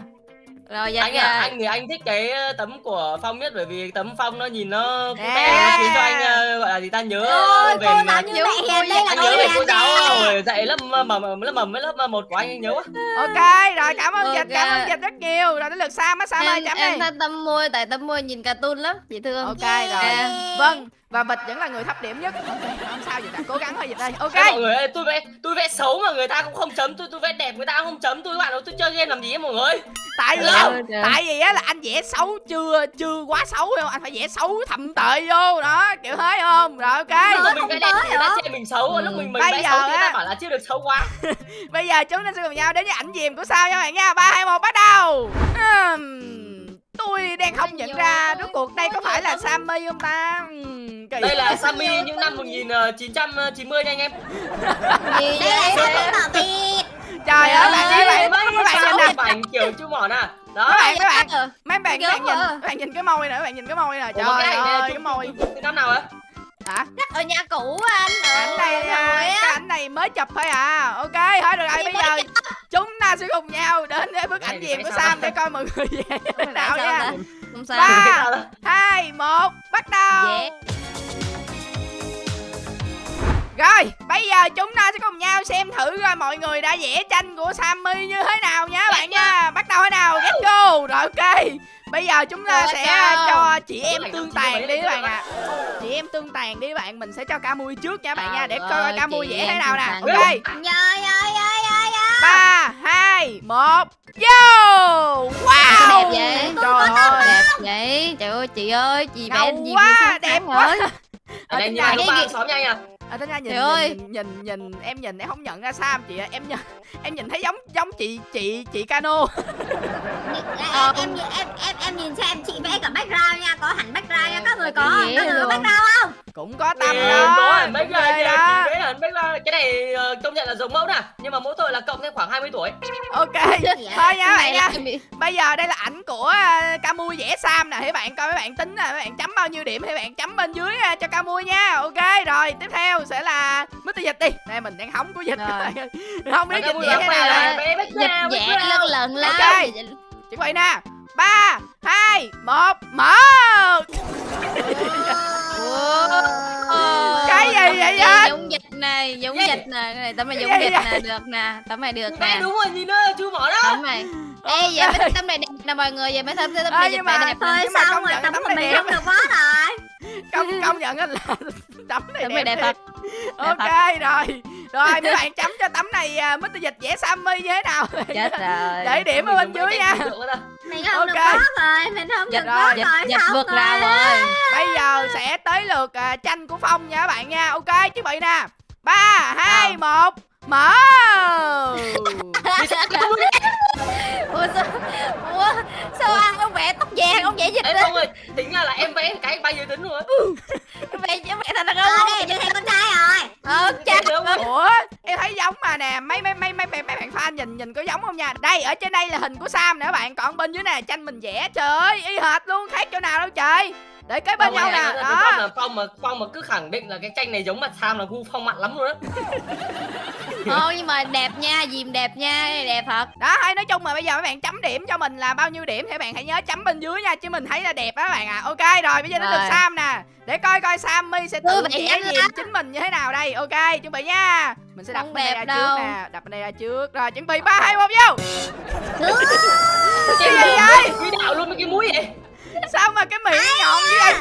Speaker 2: rồi dịch
Speaker 4: anh à anh thì anh thích cái tấm của phong nhất bởi vì tấm phong nó nhìn nó cute
Speaker 1: Nè.
Speaker 4: nó khiến cho anh gọi là gì ta nhớ
Speaker 3: ôi
Speaker 4: về
Speaker 3: cô giáo như
Speaker 2: Nhớ
Speaker 3: mẹ đây là
Speaker 4: anh nhớ về cô giáo rồi dạy lớp mầm mầm lớp mầm với lớp một của anh anh nhớ. Quá
Speaker 1: ok rồi cảm ơn dịch cảm ơn dịch rất nhiều. Rồi tới lượt Sam á Sam ơi
Speaker 2: em
Speaker 1: chấm
Speaker 2: em
Speaker 1: đi.
Speaker 2: thích tâm môi tại tâm môi nhìn cartoon lắm dễ thương.
Speaker 1: Ok rồi.
Speaker 3: Yeah.
Speaker 1: vâng và vịt vẫn là người thấp điểm nhất. Ok không sao dịch đã cố gắng thôi dịch đây. Ok.
Speaker 4: Ê, mọi người ơi, tôi vẽ tôi vẽ xấu mà người ta cũng không chấm tôi tôi vẽ đẹp người ta cũng không chấm tôi. Các bạn ơi tôi chơi game làm gì ấy mọi người
Speaker 1: tại vì tại vì á là anh vẽ xấu chưa chưa quá xấu không anh phải vẽ xấu thậm tệ vô. Đó kiểu thế không? Rồi ok.
Speaker 4: Lúc mình vẽ đẹp người ta chê mình xấu
Speaker 2: Ừ.
Speaker 4: lúc mình mình
Speaker 1: Bây
Speaker 4: vẽ
Speaker 1: giờ
Speaker 4: xấu thì người ta bảo là chưa được xấu quá.
Speaker 1: Bây giờ chúng ta sẽ cùng nhau đến với ảnh diềm của sao nha bạn nha. Ba hai một bắt đầu. Ừm, tôi đang không nhận ra rốt cuộc đây có phải là Sammy không ta? Ừm, kỳ.
Speaker 4: đây là Sammy những năm 1990 nha anh em.
Speaker 2: Gì
Speaker 3: đây? Là
Speaker 2: vậy
Speaker 3: sam bảo việt
Speaker 1: trời ơi bạn các bạn các bạn nhìn nè.
Speaker 4: ảnh kiểu chu mỏ nè đó.
Speaker 1: Các bạn các bạn mấy bạn các bạn nhìn
Speaker 2: à.
Speaker 1: các bạn nhìn cái môi nè các bạn nhìn cái môi nè. Trời ơi cái môi.
Speaker 4: Từ năm nào á
Speaker 1: hả?
Speaker 2: Chắc ở nhà cũ anh.
Speaker 1: Ảnh này
Speaker 2: Ờ,
Speaker 1: à,
Speaker 2: rồi á.
Speaker 1: ảnh này mới chụp thôi à. Ok thôi được rồi bây giờ chúng ta sẽ cùng nhau đến với bức
Speaker 4: này
Speaker 1: ảnh diệm của Sam để coi mọi người về thế nào
Speaker 2: sao
Speaker 1: nha.
Speaker 2: ta? không sao.
Speaker 1: Ba. Hai một bắt đầu. Rồi bây giờ chúng ta sẽ cùng nhau xem thử coi mọi người đã vẽ tranh của Sammy như thế nào nha bạn nha. Bắt đầu thế nào? Get go rồi ok bây giờ chúng ta sẽ cho chị em tương tàn đi các bạn ạ. chị em tương tàn đi bạn mình sẽ cho ca mui trước nha bạn nha để coi ca mui vẽ thế nào nè. ok.
Speaker 3: Nhơi ơi ơi ơi ơi.
Speaker 1: Ba hai một Yo Wow
Speaker 2: Đẹp vậy?
Speaker 1: Trời ơi.
Speaker 2: đẹp vậy? Trời ơi chị ơi chị vẽ gì
Speaker 1: quá, đẹp quá.
Speaker 4: ở đây lúc
Speaker 2: cái
Speaker 4: ba
Speaker 2: gì-
Speaker 4: xóm nha nha
Speaker 1: À, tính ra nhìn,
Speaker 2: Trời ơi.
Speaker 1: nhìn, nhìn nhìn em nhìn em không nhận ra Sam chị ạ. em nhìn em nhìn thấy giống giống chị chị chị Cano.
Speaker 3: Em, em, em, em, em nhìn xem chị vẽ cả background nha Có hẳn background nha Các người có không? Các người có background không?
Speaker 1: cũng có tâm
Speaker 4: Thì
Speaker 1: đó
Speaker 4: có hẳn mấy
Speaker 1: cũng
Speaker 4: cái
Speaker 1: ghê
Speaker 4: này
Speaker 1: đó.
Speaker 4: chị thấy hẳn mấy cái cái này ờ, công nhận là giống mẫu nè nhưng mà mỗi tội là cộng thêm khoảng 20 tuổi.
Speaker 1: Ok thôi nha bạn nha. bây giờ đây là ảnh của uh, Camui vẽ Sam nè. Các bạn coi mấy bạn tính nè mấy bạn chấm bao nhiêu điểm thì bạn chấm bên dưới uh, cho Camui nha. Ok rồi tiếp theo sẽ là Mr Dịch đi đây mình đang hóng của Dịch
Speaker 2: Rồi.
Speaker 1: không biết Dịch
Speaker 4: mùi
Speaker 1: thế nào đây
Speaker 2: dịch
Speaker 4: ra.
Speaker 2: lần lần lắm
Speaker 1: Ok. chuẩn bị nè ba hai một mở Cái gì vậy
Speaker 2: gì
Speaker 1: anh?
Speaker 2: giống dịch này giống
Speaker 4: gì?
Speaker 2: dịch nè cái này tấm này giống
Speaker 1: gì
Speaker 2: dịch
Speaker 1: vậy?
Speaker 2: nè được nè tấm này được nè
Speaker 4: đúng rồi nhìn nó chú mỏ đó
Speaker 2: tấm này ê giờ mấy tấm này đẹp nè mọi người giờ mấy tấm này dịch
Speaker 1: nhưng
Speaker 2: vẽ
Speaker 1: mà-
Speaker 2: đẹp
Speaker 3: Thôi
Speaker 1: Nhưng mà
Speaker 3: rồi
Speaker 1: nhận
Speaker 3: tấm của
Speaker 1: này
Speaker 3: mình
Speaker 1: đẹp.
Speaker 3: không được bó rồi?
Speaker 1: Công công nhận là tấm này
Speaker 2: tấm đẹp
Speaker 1: thiệt.
Speaker 2: thật.
Speaker 1: Ok rồi. Rồi mấy bạn chấm cho tấm này uh, Mr. Dịch vẽ Sammy như thế nào?
Speaker 2: Chết rồi.
Speaker 1: Để điểm ở bên dưới nha.
Speaker 4: Nè.
Speaker 3: Mình không được
Speaker 1: Ok.
Speaker 3: bó rồi Mình không
Speaker 2: dịch
Speaker 3: được
Speaker 2: dịch
Speaker 3: rồi
Speaker 2: dịch vượt rào rồi.
Speaker 1: Bây giờ sẽ tới lượt uh, tranh của phong nha các bạn nha. Ok chuẩn bị nè. Ba hai một mở
Speaker 4: Cái
Speaker 2: ủa sao ủa sao ăn ông vẽ tóc vàng ông vẽ dịch
Speaker 4: Ê
Speaker 2: đó
Speaker 4: Phong ơi, tính ra là em vẽ cái bay dưới tính rồi á.
Speaker 2: vẽ vẽ thành đàn
Speaker 3: Ờ
Speaker 2: ông
Speaker 3: đây mình thành con trai rồi.
Speaker 2: Ờ
Speaker 4: không?
Speaker 1: ủa em thấy giống mà nè mấy mấy mấy mấy mấy, mấy bạn fan nhìn nhìn có giống không nha. Đây ở trên đây là hình của sam nè các bạn còn bên dưới này là tranh mình vẽ trời ơi y hệt luôn khác chỗ nào đâu trời. Để kế bên nhau nè đó.
Speaker 4: là Phong mà Phong mà cứ khẳng định là cái tranh này giống mặt Sam là gu Phong mặn lắm luôn á.
Speaker 2: thôi nhưng mà đẹp nha dìm đẹp nha đẹp thật.
Speaker 1: Đó hay nói chung mà bây giờ mấy bạn chấm điểm cho mình là bao nhiêu điểm thì bạn hãy nhớ chấm bên dưới nha chứ mình thấy là đẹp các bạn ạ ok rồi bây giờ đến lượt
Speaker 2: Rồi.
Speaker 1: sam nè. Để coi coi sammy sẽ tự vẽ
Speaker 2: lắm.
Speaker 1: chính mình như thế nào đây. Ok chuẩn bị nha. Mình sẽ đặt
Speaker 2: Không
Speaker 1: bên đây ra trước
Speaker 2: đâu.
Speaker 1: nè đặt bên đây ra trước. Rồi chuẩn bị ba hai một vô.
Speaker 4: Cái
Speaker 1: gì vậy?
Speaker 4: Cái đạo luôn với cái mũi vậy.
Speaker 1: sao mà cái miệng nhọn như vậy?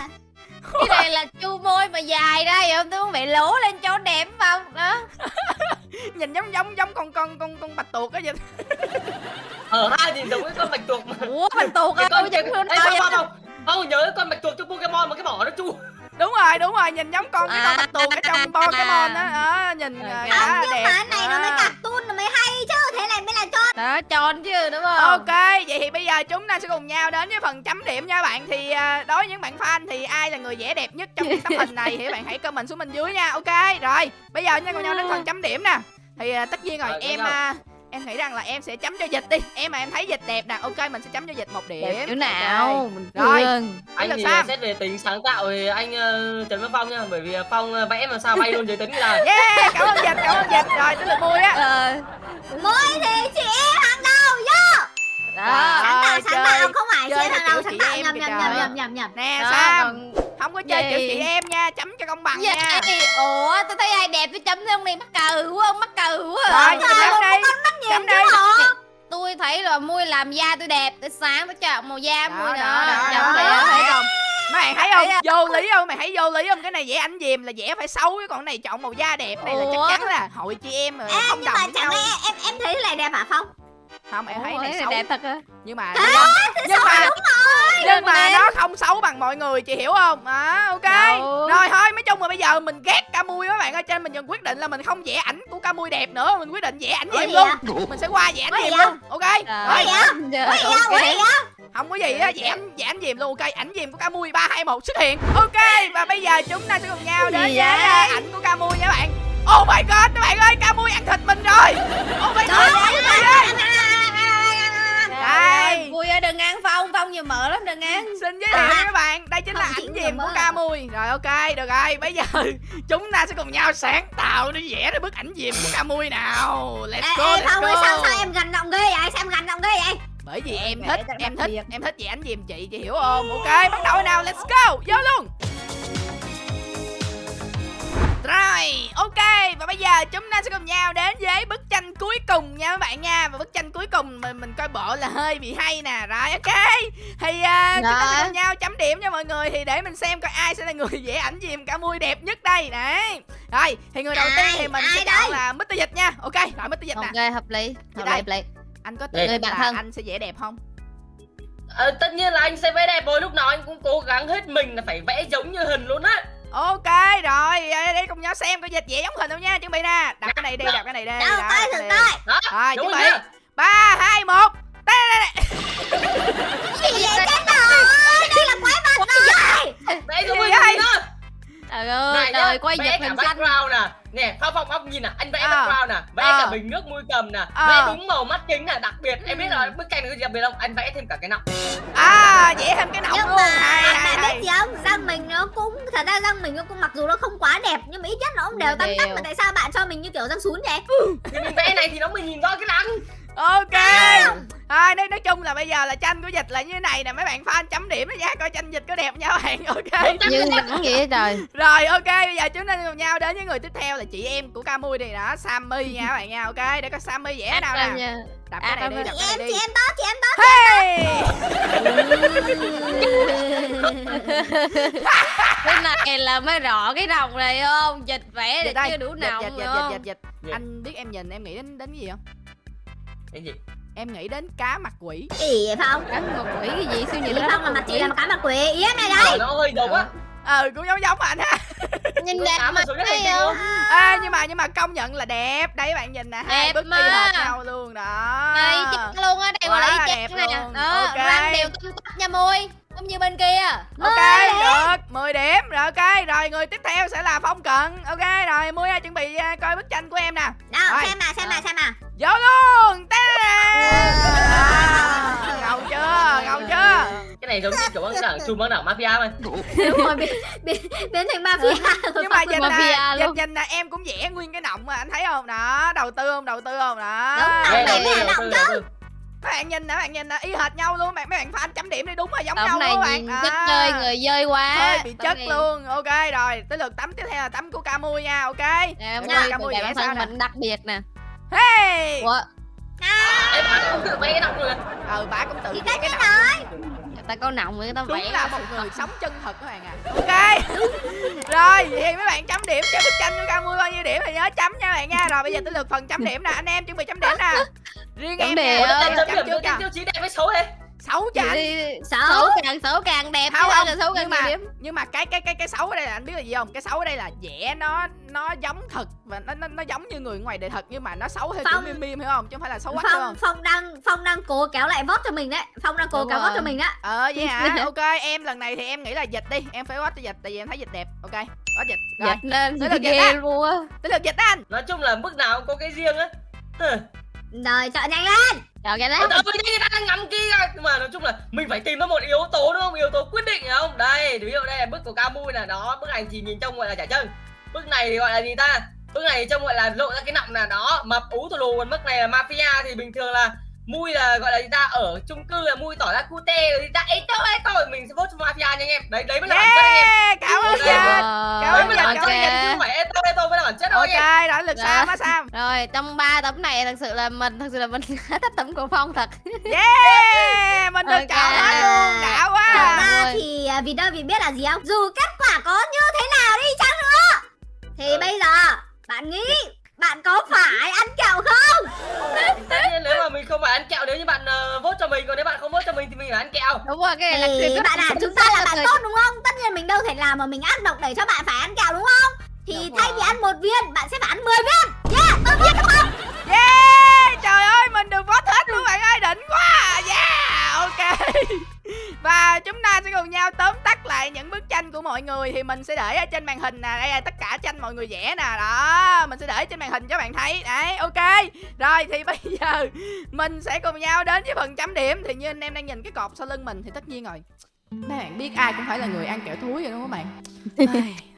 Speaker 2: Cái này là chu môi mà dài ra vậy không tôi muốn bị lố lên cho đẹp không đó
Speaker 1: nhìn giống giống giống con con con con bạch tuộc á vậy
Speaker 4: Ở hai thì giống cái con bạch tuộc mà.
Speaker 2: ủa tuột
Speaker 4: Cái
Speaker 2: ơi
Speaker 4: con
Speaker 2: giống
Speaker 4: Phong, Phong. Phong nhớ con bạch tuộc trong Pokemon mà cái mỏ nó chu.
Speaker 1: Đúng rồi đúng rồi nhìn giống con cái con
Speaker 2: À.
Speaker 1: bạch tuộc ở trong Pokemon á đó. Nhìn
Speaker 2: Ok.
Speaker 1: à,
Speaker 2: Không,
Speaker 1: khá là đẹp
Speaker 3: mà cái này nó mới
Speaker 1: À.
Speaker 3: cartoon nó mới hay chứ Thế này mới là cho
Speaker 2: đó tròn chứ đúng không?
Speaker 1: Ok, vậy thì bây giờ chúng ta sẽ cùng nhau đến với phần chấm điểm nha các bạn. Thì à, đối với những bạn fan thì ai là người vẽ đẹp nhất trong cái tấm hình này Thì các bạn hãy comment xuống bên dưới nha. Ok, rồi bây giờ chúng ta cùng nhau đến phần chấm điểm nè. Thì tất nhiên rồi,
Speaker 4: Rồi,
Speaker 1: em em nghĩ rằng là em sẽ chấm cho dịch đi. Em mà em thấy dịch đẹp nè, ok mình sẽ chấm cho dịch một điểm.
Speaker 2: đẹp chỗ nào mình
Speaker 1: Rồi.
Speaker 4: Anh
Speaker 1: là
Speaker 4: thì
Speaker 1: Sam.
Speaker 4: xét về tính sáng tạo thì anh uh, Trần Văn Phong nha, bởi vì Phong ờ, vẽ mà sao bay luôn dưới tính là
Speaker 1: Yeah, cảm ơn dịch, cảm ơn dịch. Rồi, tới lượt vui á.
Speaker 2: Ờ.
Speaker 3: Mỗi sáng chị tạo
Speaker 1: em
Speaker 3: nhầm nhầm nhầm nhầm nhầm nhầm.
Speaker 1: Nè
Speaker 2: Đó,
Speaker 1: Sam, không có chơi
Speaker 2: Gì?
Speaker 1: chị em nha, chấm cho công bằng
Speaker 2: Dạ,
Speaker 1: nha.
Speaker 2: ê, ủa tôi thấy ai đẹp tôi chấm thấy ông này mắc cừ quá ông mắc cừ quá.
Speaker 1: Rồi,
Speaker 2: à.
Speaker 1: chấm đi, chấm đi
Speaker 2: tôi thấy là môi làm da tôi đẹp tôi sáng tôi chọn màu da môi
Speaker 1: đó,
Speaker 2: nữa chấm đẹp
Speaker 1: thấy không? Bạn thấy không?
Speaker 2: Thấy
Speaker 1: vô lý không? Mày thấy vô lý không? Cái này vẽ ảnh dìm là vẽ phải xấu cái còn này chọn màu da đẹp này là chắc chắn là hội chị em rồi
Speaker 3: Ê,
Speaker 1: không
Speaker 3: nhưng
Speaker 1: đồng
Speaker 3: mà
Speaker 1: với
Speaker 3: chẳng
Speaker 1: nhau.
Speaker 3: em em thấy cái này đẹp hả Phong?
Speaker 1: Không em thấy
Speaker 2: Ủa,
Speaker 1: này
Speaker 2: cái
Speaker 1: xấu.
Speaker 2: đẹp thật á.
Speaker 1: Nhưng mà nhưng mà nhưng mà nó không xấu bằng mọi người chị hiểu không? À, ok.
Speaker 2: Đâu.
Speaker 1: rồi thôi nói chung mà bây giờ mình ghét Camui các bạn ơi cho nên mình dần quyết định là mình không vẽ ảnh của Camui đẹp nữa mình quyết định vẽ ảnh
Speaker 3: gì
Speaker 1: luôn.
Speaker 3: vậy?
Speaker 1: mình sẽ qua vẽ ảnh
Speaker 3: vậy?
Speaker 1: luôn ok? Rồi không có gì á vẽ ảnh vẽ ảnh dìm luôn ok ảnh dìm của Camui ba hai một xuất hiện. Ok và bây giờ chúng ta sẽ cùng nhau đến với à, ảnh của Camui nha các bạn oh my god các bạn ơi Camui ăn thịt mình rồi. Oh my god
Speaker 3: Trời
Speaker 1: đây?
Speaker 2: Vui ơi đừng ăn phong phong nhiều mỡ lắm đừng ăn.
Speaker 1: Xin giới thiệu các bạn, đây chính là ảnh dìm của
Speaker 3: mơ.
Speaker 1: Camui Rồi ok, được rồi, bây giờ chúng ta sẽ cùng nhau sáng tạo để vẽ ra bức ảnh dìm của Camui nào. Let's go,
Speaker 3: ê, Phong ơi, sao, sao em gần động ghê vậy? Sao em gần động ghê vậy?
Speaker 1: Bởi vì em thích, em thích, em thích vẽ ảnh dìm chị, chị hiểu không? Ok, bắt đầu nào, let's go, vô luôn Rồi, ok Và bây giờ chúng ta sẽ cùng nhau đến với bức tranh cuối cùng nha các bạn nha Và bức tranh cuối cùng mình mình coi bộ là hơi bị hay nè Rồi ok Thì uh, chúng ta sẽ
Speaker 2: Rồi.
Speaker 1: cùng nhau chấm điểm cho mọi người Thì để mình xem coi ai sẽ là người vẽ ảnh dìm cả mui đẹp nhất đây Đấy Rồi, thì người đầu tiên
Speaker 3: Ai?
Speaker 1: thì mình
Speaker 3: Ai
Speaker 1: sẽ
Speaker 3: đây?
Speaker 1: chọn là Mr. Dịch nha Ok, rồi Mr. Dịch nè
Speaker 2: ok hợp lý hợp lý hợp lý
Speaker 1: anh có
Speaker 2: bạn
Speaker 1: là
Speaker 2: thân.
Speaker 1: anh sẽ vẽ đẹp không
Speaker 4: Ờ, tất nhiên là anh sẽ vẽ đẹp rồi lúc nào anh cũng cố gắng hết mình là phải vẽ giống như hình luôn á
Speaker 1: ok rồi đây đây cùng nhau xem coi dịch vẽ giống hình không nha chuẩn bị nè. Đặt cái này đi đặt cái này đi.
Speaker 3: Đâu
Speaker 1: cái đi.
Speaker 4: đó
Speaker 1: rồi
Speaker 4: đúng
Speaker 1: chuẩn
Speaker 4: rồi
Speaker 1: bị. ba hai một. Đây đây đây
Speaker 3: gì vậy? Chết rồi đây là quái vật rồi.
Speaker 4: Hình
Speaker 1: vậy?
Speaker 4: gì đó
Speaker 2: trời ơi
Speaker 4: này nhá,
Speaker 2: trời quay
Speaker 4: vẽ cả
Speaker 2: hình xanh
Speaker 4: background nè. Nè phong phong phong nhìn nè anh vẽ
Speaker 1: Ờ.
Speaker 4: background nè vẽ
Speaker 1: Ờ.
Speaker 4: cả bình nước mui cầm nè
Speaker 1: Ờ.
Speaker 4: vẽ đúng màu mắt kính nè đặc biệt em biết là bức tranh này có gì đặc biệt không? Anh vẽ thêm cả cái nọng.
Speaker 1: À vẽ thêm cái nọng
Speaker 3: nhưng
Speaker 1: luôn.
Speaker 3: mà
Speaker 1: hay hay
Speaker 3: bạn
Speaker 1: hay.
Speaker 3: biết gì không? Răng mình nó cũng thật ra răng mình nó cũng mặc dù nó không quá đẹp nhưng mà ít nhất nó cũng đều tăm tắp mà tại sao bạn cho mình như kiểu răng sún vậy?
Speaker 4: Thì mình vẽ này thì nó mới nhìn rõ cái răng
Speaker 1: ok. À, nói, nói chung là bây giờ là tranh của dịch là như thế này nè mấy bạn fan chấm điểm đó nha coi tranh dịch có đẹp nha bạn ok.
Speaker 2: Nhưng đẳng vậy trời.
Speaker 1: Rồi ok bây giờ chúng ta cùng nhau đến với người tiếp theo là chị em của Camui này đó Sammy nha các bạn nha ok để có Sammy vẽ nào nè.
Speaker 2: nha.
Speaker 1: Đập cái này đi
Speaker 2: À,
Speaker 1: đập
Speaker 3: chị
Speaker 1: cái
Speaker 3: em
Speaker 1: này
Speaker 3: chị
Speaker 1: đi.
Speaker 3: em đó chị em đó
Speaker 1: hey!
Speaker 2: cái này là mới rõ cái đồng này không? Dịch vẽ
Speaker 1: dịch
Speaker 2: chưa đủ
Speaker 1: dịch
Speaker 2: nồng
Speaker 1: dịch dịch
Speaker 2: không?
Speaker 1: dịch dịch
Speaker 4: Gì?
Speaker 1: anh biết em nhìn em nghĩ đến đến cái gì không
Speaker 4: cái gì?
Speaker 1: Em nghĩ đến cá mặt quỷ.
Speaker 3: Ỉ phong?
Speaker 2: Rắn một quỷ cái gì siêu nhìn
Speaker 3: phong là mặt chị là cái mặt quỷ. Ý em này đây.
Speaker 4: Ờ, nó hơi giống á.
Speaker 1: Ừ cũng giống giống anh ha.
Speaker 2: Nhìn đẹp
Speaker 4: cá mà
Speaker 2: mặt thấy
Speaker 4: tinh
Speaker 2: không.
Speaker 1: Ê, nhưng mà nhưng mà công nhận là đẹp. Đây các bạn nhìn nè hai
Speaker 2: Đẹp
Speaker 1: bức y
Speaker 2: mà.
Speaker 1: hệt nhau luôn đó.
Speaker 2: Đây luôn á đây gọi là y
Speaker 1: đẹp
Speaker 2: chang nè.
Speaker 1: luôn.
Speaker 2: đó
Speaker 1: Ok.
Speaker 2: răng đều tăm tắp nha môi không như bên kia.
Speaker 1: Ok được. 10 điểm. Rồi ok. Rồi người tiếp theo sẽ là phong cận. Ok rồi mua chuẩn bị à, coi bức tranh của em nè.
Speaker 3: Đâu
Speaker 1: Rồi.
Speaker 3: xem nào xem nào xem nào.
Speaker 1: Vô luôn. Ta-da! ngầu chưa? Ngầu chưa?
Speaker 4: Cái này giống như kiểu băng đảng chùm băng đảng mafia mà.
Speaker 3: Đúng rồi biến, biến, biến thành mafia.
Speaker 1: Nhưng mà nè nhìn
Speaker 2: luôn.
Speaker 1: nhìn nè em cũng vẽ nguyên cái nọng mà anh thấy không? Đó đầu tư không? Đầu tư không? Đó.
Speaker 3: Đúng rồi.
Speaker 4: Đây,
Speaker 3: mày
Speaker 4: đây,
Speaker 3: động
Speaker 4: đây, đây.
Speaker 1: Các bạn nhìn nè bạn nhìn nè y hệt nhau luôn mấy mấy bạn fan chấm điểm đi đúng rồi giống nhau
Speaker 2: tổng này
Speaker 1: luôn các bạn.
Speaker 2: nhìn
Speaker 1: À.
Speaker 2: chất chơi người dơi quá
Speaker 1: hơi bị
Speaker 2: Tấm
Speaker 1: chất
Speaker 2: này-
Speaker 1: luôn. Ok rồi tới lượt tắm tiếp theo là tắm của Camui nha ok?
Speaker 2: Nè
Speaker 1: Camui
Speaker 2: bản
Speaker 1: sao
Speaker 2: thân mình đặc biệt nè.
Speaker 1: Hey!
Speaker 2: Ủa,
Speaker 4: em bạn cũng tự vẽ cái nọng rồi
Speaker 1: ừ bà cũng tự
Speaker 3: thì
Speaker 1: vẽ
Speaker 3: tất
Speaker 1: cái
Speaker 3: nhiên
Speaker 1: nọng
Speaker 3: rồi
Speaker 2: người ta có nọng người ta
Speaker 1: đúng
Speaker 2: vẽ
Speaker 1: là một người sống chân thật các bạn à ok. Rồi vậy thì mấy bạn chấm điểm cho bức tranh của Camui bao nhiêu điểm thì nhớ chấm nha bạn nha. Rồi bây giờ tới lượt phần chấm điểm nè. Anh em chuẩn bị chấm điểm nè. Riêng
Speaker 2: Chấm
Speaker 1: em
Speaker 2: điểm.
Speaker 1: nè
Speaker 2: Ờ,
Speaker 4: em
Speaker 1: chấm
Speaker 4: chấm điểm
Speaker 1: trước
Speaker 4: tiêu
Speaker 1: nha.
Speaker 4: tiêu chí đẹp với xấu thế
Speaker 1: xấu cho anh
Speaker 3: xấu.
Speaker 2: Càng xấu càng đẹp
Speaker 1: không
Speaker 2: chứ
Speaker 1: không?
Speaker 2: là xấu càng
Speaker 1: nhưng mà
Speaker 2: điểm
Speaker 1: nhưng mà cái cái cái cái xấu ở đây là anh biết là gì không? Cái xấu ở đây là vẽ nó nó giống thật và nó nó, nó giống như người ngoài đời thật nhưng mà nó xấu theo kiểu
Speaker 3: Phong.
Speaker 1: meme meme hiểu không? Chứ không phải là xấu quá
Speaker 3: phong
Speaker 1: không?
Speaker 3: Phong đang phong đang cố kéo lại vote cho mình đấy. Phong đang cố
Speaker 2: Đúng
Speaker 3: kéo
Speaker 2: rồi.
Speaker 3: cho mình đó
Speaker 1: ờ vậy hả? Ok em lần này thì em nghĩ là dịch đi. Em phải watch cho dịch tại vì em thấy dịch đẹp. Ok watch dịch. Rồi.
Speaker 2: Dịch lên.
Speaker 1: Tới lượt dịch á.
Speaker 2: luôn á.
Speaker 1: Tới lượt dịch đó anh.
Speaker 4: Nói chung là mức nào cũng có cái riêng á.
Speaker 3: Rồi chọn nhanh lên.
Speaker 2: Rồi cái đó
Speaker 4: Ôi, ôi, người ta đang ngắm kia nhưng mà nói chung là mình phải tìm ra một yếu tố đúng không? Yếu tố quyết định phải không? Đây ví dụ đây là bức của ca mui là đó bức này thì nhìn trông gọi là chả chân bức này thì gọi là gì ta? Bức này trông gọi là lộ ra cái nọng là đó mập ú tù lù. Còn bức này là mafia thì bình thường là mui là gọi là gì ta ở chung cư là mui tỏ ra cute rồi gì ta ấy tôi ấy tôi mình sẽ vote cho mafia nha anh em. Đấy đấy mới là bản chất anh em.
Speaker 1: Yeah cảm ơn
Speaker 4: Ok.
Speaker 1: dịch
Speaker 2: Rồi,
Speaker 1: Cảm ơn
Speaker 4: mới là bản
Speaker 1: Cảm
Speaker 4: chất
Speaker 1: ơn
Speaker 4: anh em. chứ không phải ấy tôi ấy tôi mới là bản chất đâu anh em.
Speaker 1: Ok rồi lượt
Speaker 2: Dạ.
Speaker 1: sam á sam.
Speaker 2: Rồi trong ba tấm này thật sự là mình thật sự là mình thích tấm của phong thật.
Speaker 1: Yeah mình được
Speaker 2: Ok.
Speaker 1: chọn hết luôn đã quá.
Speaker 3: ra
Speaker 2: Rồi.
Speaker 3: thì à, vì đâu vì biết là gì không? Dù kết quả có như thế nào đi chăng nữa. Thì
Speaker 4: Ờ.
Speaker 3: bây giờ bạn nghĩ bạn có phải ăn kẹo không?
Speaker 4: Tất nhiên nếu mà mình không phải ăn kẹo nếu như bạn uh, vote cho mình còn nếu bạn không vote cho mình thì mình phải ăn kẹo.
Speaker 2: Đúng rồi cái này là
Speaker 3: thì
Speaker 2: quyền
Speaker 3: bạn à chúng ta là bạn tốt đúng không? Tất nhiên mình đâu thể làm mà mình ác độc để cho bạn phải ăn kẹo đúng không? Thì
Speaker 2: Đúng
Speaker 3: thay
Speaker 2: rồi.
Speaker 3: vì ăn một viên bạn sẽ phải ăn 10 viên. Yeah tôi biết đúng không?
Speaker 1: Yeah trời ơi, mình được boss hết luôn, bạn ơi, đỉnh quá à. yeah, ok. Và chúng ta sẽ cùng nhau tóm tắt lại những bức tranh của mọi người. Thì mình sẽ để ở trên màn hình nè. Đây là tất cả tranh mọi người vẽ nè. Đó, mình sẽ để trên màn hình cho bạn thấy. Đấy, ok. Rồi, thì bây giờ mình sẽ cùng nhau đến với phần chấm điểm. Thì như anh em đang nhìn cái cột sau lưng mình thì tất nhiên rồi bạn biết ai cũng phải là người ăn kẹo thúi rồi đúng không các bạn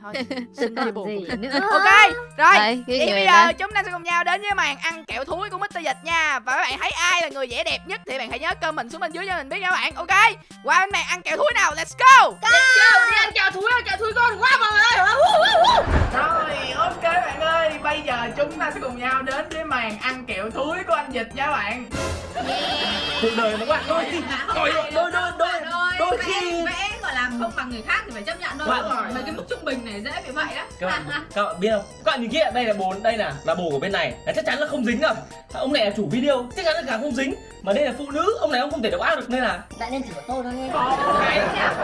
Speaker 1: thôi xin chia buồn.
Speaker 3: Nữa
Speaker 1: ok rồi. Thì
Speaker 2: người
Speaker 1: bây giờ chúng ta sẽ cùng nhau đến với màn ăn kẹo thúi của Mr. Dịch nha. Và các bạn thấy ai là người vẽ đẹp nhất thì bạn hãy nhớ comment xuống bên dưới cho mình biết nha các bạn. Ok Qua bên màn ăn kẹo thúi nào let's go.
Speaker 4: Kẹo đi ăn kẹo thúi ăn kẹo thúi con quá mọi người ơi.
Speaker 1: Rồi ok bạn ơi Bây giờ chúng ta sẽ cùng nhau đến với màn ăn kẹo thúi của anh Dịch nha bạn.
Speaker 4: Cuộc đời nó bạn đôi đôi đôi đôi đôi khi
Speaker 5: vẽ, vẽ gọi là không bằng người khác thì phải chấp nhận thôi
Speaker 4: Bạn-
Speaker 5: mấy cái mức trung bình này dễ bị vậy đó
Speaker 4: các bạn các bạn biết không? Các bạn nhìn kia đây là bồ đây là là bồ của bên này. Là chắc chắn là không dính rồi ông này là chủ video chắc chắn là cả không dính. Mà đây là phụ nữ ông này ông không thể độc ác được nên là
Speaker 3: Bạn nên thử tôi thôi nghe.
Speaker 1: Cái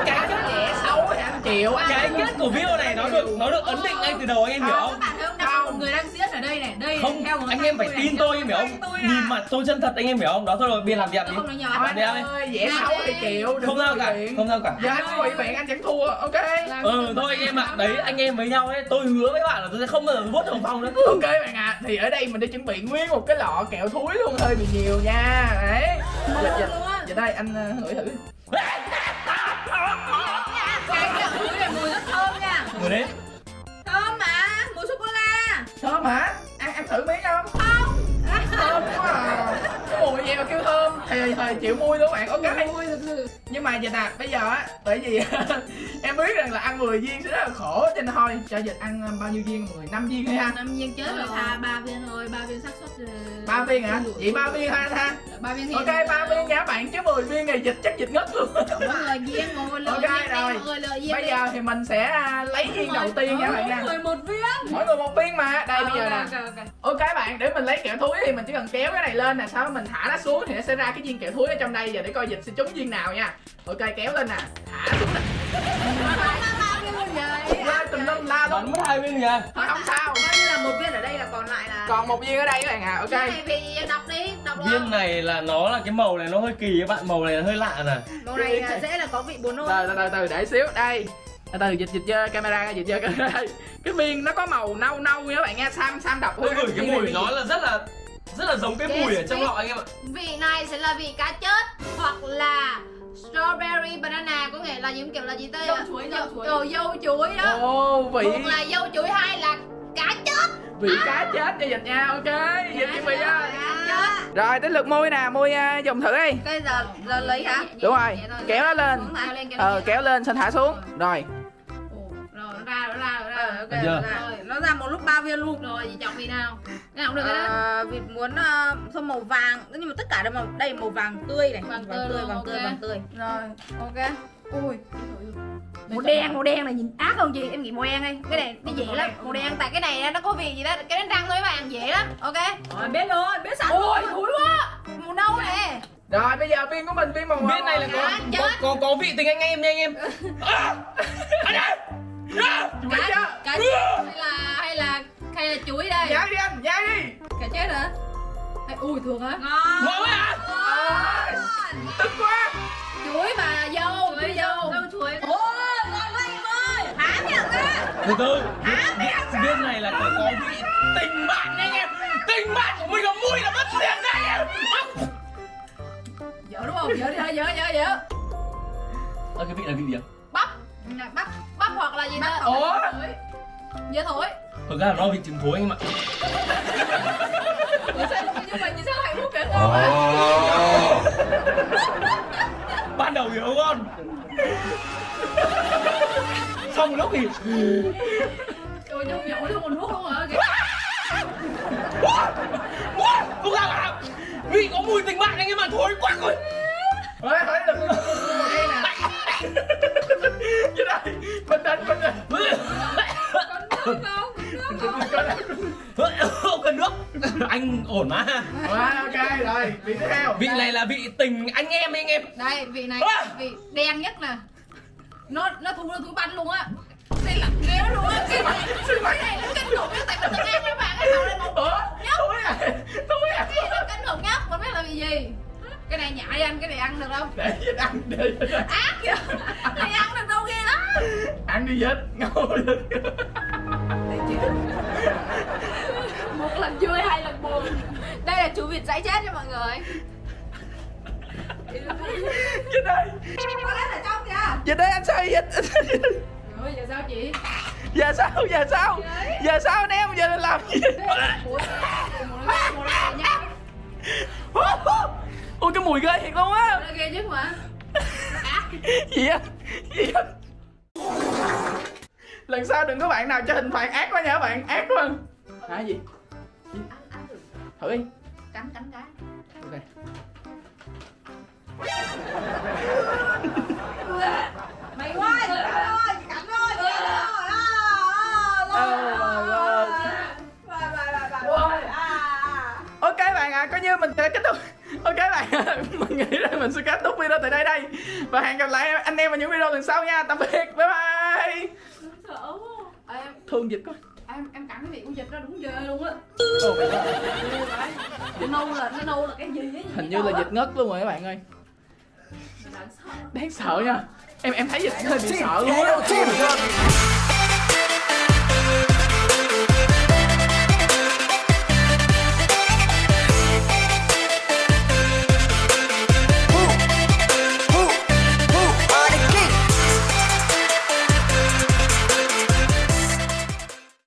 Speaker 1: cái cái trẻ xấu chịu
Speaker 4: cái kết của video này nó được nó được ấn định ngay từ đầu anh em hiểu
Speaker 5: các
Speaker 4: không?
Speaker 5: bạn thấy không? Đang có một người đang diễn ở đây này. Đây
Speaker 4: không
Speaker 5: theo
Speaker 4: anh em phải tin tôi em hiểu không?
Speaker 5: tôi
Speaker 4: nhìn mặt tôi chân thật anh em hiểu không? Đó thôi rồi biên làm việc đi.
Speaker 5: không nói nhỏ
Speaker 1: anh ơi dễ xấu thì chịu
Speaker 4: không sao cả không sao cả
Speaker 1: ngụy biện anh chẳng thua ok?
Speaker 4: Ừ thôi anh em ạ. Đấy anh em với nhau ấy tôi hứa với bạn là tôi sẽ không bao giờ vốt đồng phong nữa.
Speaker 1: Ok bạn ạ thì ở đây mình đã chuẩn bị nguyên một cái lọ kẹo thúi luôn hơi bị nhiều nha. Đấy. Dịch dịch dịch đây anh ờ, ngửi thử.
Speaker 5: Cái kẹo thúi này mùi rất thơm nha.
Speaker 4: Đấy
Speaker 5: thơm mà mùi sô cô la.
Speaker 1: Thơm hả? Ăn ăn thử miếng không không. Thơm quá à mùi gì mà kêu thơm. Thì thời chịu mui luôn bạn. Ok.
Speaker 5: Mùi
Speaker 1: nhưng mà dịch à bây giờ á bởi vì em biết rằng là ăn 10 viên sẽ rất là khổ. Cho nên thôi cho dịch ăn ờ, bao nhiêu viên? Người năm viên hay ha.
Speaker 5: Năm viên chết rồi thà ba viên thôi. Ba viên xác suất ờ,
Speaker 1: ba viên hả? vậy ba viên ha ha
Speaker 5: ba viên
Speaker 1: ok ba viên nha các bạn chứ 10 viên này dịch chắc dịch ngất luôn.
Speaker 5: Người viên ngồi lời
Speaker 1: Ok,
Speaker 5: viên
Speaker 1: rồi.
Speaker 5: mọi lời viên
Speaker 1: bây giờ thì mình sẽ à, lấy viên đầu tiên nha bạn nha.
Speaker 5: Mỗi người một viên.
Speaker 1: Mỗi người một viên mà. Đây bây giờ nè.
Speaker 5: Ok,
Speaker 1: bạn để mình lấy kẹo thúi thì mình chỉ cần kéo cái này lên nè sau đó mình thả nó xuống thì nó sẽ ra cái viên kẹo thúi ở trong đây giờ để coi dịch sẽ trúng viên nào nha. Ok kéo lên nè. Thả xuống nè. Tùm lum la luôn
Speaker 4: mất hai viên kìa
Speaker 1: thôi không sao
Speaker 5: là một viên ở đây là còn lại là
Speaker 1: còn một viên ở đây các bạn à ok.
Speaker 5: Cái này thì đọc đi đọc được
Speaker 4: viên này là nó là cái màu này nó hơi kỳ các bạn màu này là hơi lạ nè.
Speaker 5: Màu này là dễ là có vị buồn nôn
Speaker 1: từ từ từ từ để xíu đây. Từ từ dịch dịch chơi camera dịch chơi camera cái viên nó có màu nâu nâu nha các bạn nghe sam sam đọc
Speaker 4: ngửi cái
Speaker 1: này
Speaker 4: mùi nó là rất là rất là giống cái
Speaker 2: Yes,
Speaker 4: mùi ở trong lọ anh em ạ.
Speaker 2: Vị này sẽ là vị cá chết hoặc là strawberry banana có nghĩa là những kiểu là gì tây
Speaker 5: Dâu chuối, dâu chuối.
Speaker 2: Dâu chuối đó.
Speaker 1: Ồ, vị
Speaker 2: Một là dâu chuối hai là cá chết.
Speaker 1: vị cá chết cho dịch nha, ok. Dịch chuẩn bị nha. Rồi, tới lượt môi nè, môi à, dùng thử đi.
Speaker 5: Cái giờ giờ lấy hả
Speaker 1: Đúng rồi, kéo nó lên. Ờ,
Speaker 5: lên.
Speaker 1: kéo lên, xong thả xuống. Rồi,
Speaker 5: Ồ, rồi nó ra nó ra nó ra ok
Speaker 4: chưa?
Speaker 5: nó ra. rồi nó ra một lúc ba viên luôn
Speaker 2: Rồi, chị chọn vị nào?
Speaker 5: cái nào cũng được cái đó vịt muốn uh, xong màu vàng nhưng mà tất cả đều màu đây màu vàng tươi này
Speaker 2: Vàng
Speaker 5: vàng
Speaker 2: tươi
Speaker 5: tươi vàng
Speaker 2: ok.
Speaker 5: tươi vàng tươi rồi ok ui màu đen màu đen này nhìn ác không chị em nghĩ màu đen đi cái này đi dễ lắm
Speaker 2: Màu đen tại cái này nó có vị gì đó, cái đánh răng thôi các bạn dễ lắm. Ok.
Speaker 5: rồi biết rồi biết sẵn
Speaker 2: Ôi, thúi quá. Màu nâu nè.
Speaker 1: rồi bây giờ viên của mình viên màu
Speaker 4: viên này là có
Speaker 2: Cá
Speaker 4: có, có, có vị tình anh em nha anh em À! Anh! À!
Speaker 1: chuẩn bị chưa?
Speaker 2: Cá chết hay là hay là hay là chuối đây?
Speaker 1: Nhai đi anh, nhai đi.
Speaker 5: cả chết hả Hay- ui thường hả ngon
Speaker 4: ngon quá à
Speaker 1: Tức quá.
Speaker 2: Chuối mà dâu, chuối dâu.
Speaker 5: dâu chuối
Speaker 4: từ từ viên, này là có, có vị tình bạn anh em. Tình bạn của mình là mùi là mất tiền anh em.
Speaker 5: Dở đúng không? Dở đi thôi dở dở dở.
Speaker 4: Ờ, cái vị là vị gì ạ?
Speaker 2: Bắp,
Speaker 5: bắp.
Speaker 2: Bắp hoặc là gì đó.
Speaker 1: Ủa?
Speaker 2: Dưa thối.
Speaker 4: Thực ra là nó vị trứng thối anh em ạ.
Speaker 5: Nhưng mà nhìn sao hạnh phúc kìa
Speaker 4: ban đầu nó ngon xong lúc thì
Speaker 5: Ôi nhậu nhậu luôn còn nuốt luôn hả kìa
Speaker 4: không ra là vị có mùi tình bạn anh em ạ thối quá rồi
Speaker 1: Thôi, thôi, đừng đây nè. Cái đây, bình tĩnh, bình tĩnh.
Speaker 5: Còn nước không?
Speaker 4: không cần nước anh ổn mà
Speaker 1: Rồi, ok, rồi, vị tiếp theo.
Speaker 4: vị này là vị tình anh em anh em
Speaker 2: Đây, vị này,
Speaker 4: À!
Speaker 2: vị đen nhất nè. Nó nó thu nó thúi bánh luôn á. Đây là ghê luôn á. Cái này, cái này nó kinh khủng nhất tại mình từng ăn các bạn cái màu này màu
Speaker 1: Ủa? Thúi à? Thúi à?
Speaker 2: cái nó kinh khủng nhất, mình biết là vị gì. Cái này nhại đi anh, cái này ăn được không?
Speaker 1: Để dịch ăn, để dịch ăn.
Speaker 2: Ác kìa. Này ăn được đâu ghê lắm.
Speaker 1: Ăn đi dịch, ngồi dịch.
Speaker 2: Một lần vui, hai lần buồn. Đây là chú vịt dãy chết nha mọi người.
Speaker 1: Dịch đây.
Speaker 5: Có lẽ là kìa
Speaker 1: Dịch đây anh sao dịch?
Speaker 2: Rồi giờ sao chị?
Speaker 1: Giờ sao, giờ sao? Giờ sao anh em, giờ làm gì? Ôi cái mùi ghê thiệt luôn á
Speaker 2: ghê nhất mà.
Speaker 1: Gì á? Gì á? Lần sau đừng có bạn nào cho hình phạt ác quá nha các bạn Ác quá Hả gì? thử đi
Speaker 2: cắn cắn cái
Speaker 1: ok
Speaker 5: mày quá rồi ơi cảnh ơi.
Speaker 1: Oh my god ok bạn ạ coi như mình sẽ kết thúc. Ok bạn ạ mình nghĩ là mình sẽ kết thúc video tại đây đây. Và hẹn gặp lại anh em vào những video lần sau nha. Tạm biệt bye bye.
Speaker 2: Em
Speaker 1: thương dịch quá.
Speaker 2: em em cắn cái miệng con vịt ra đúng ghê luôn á. Nó nâu là nó nâu là cái gì ấy
Speaker 1: hình như là dịch ngất luôn rồi các bạn ơi đáng sợ. Nha. Em em thấy dịch hơi bị sợ luôn á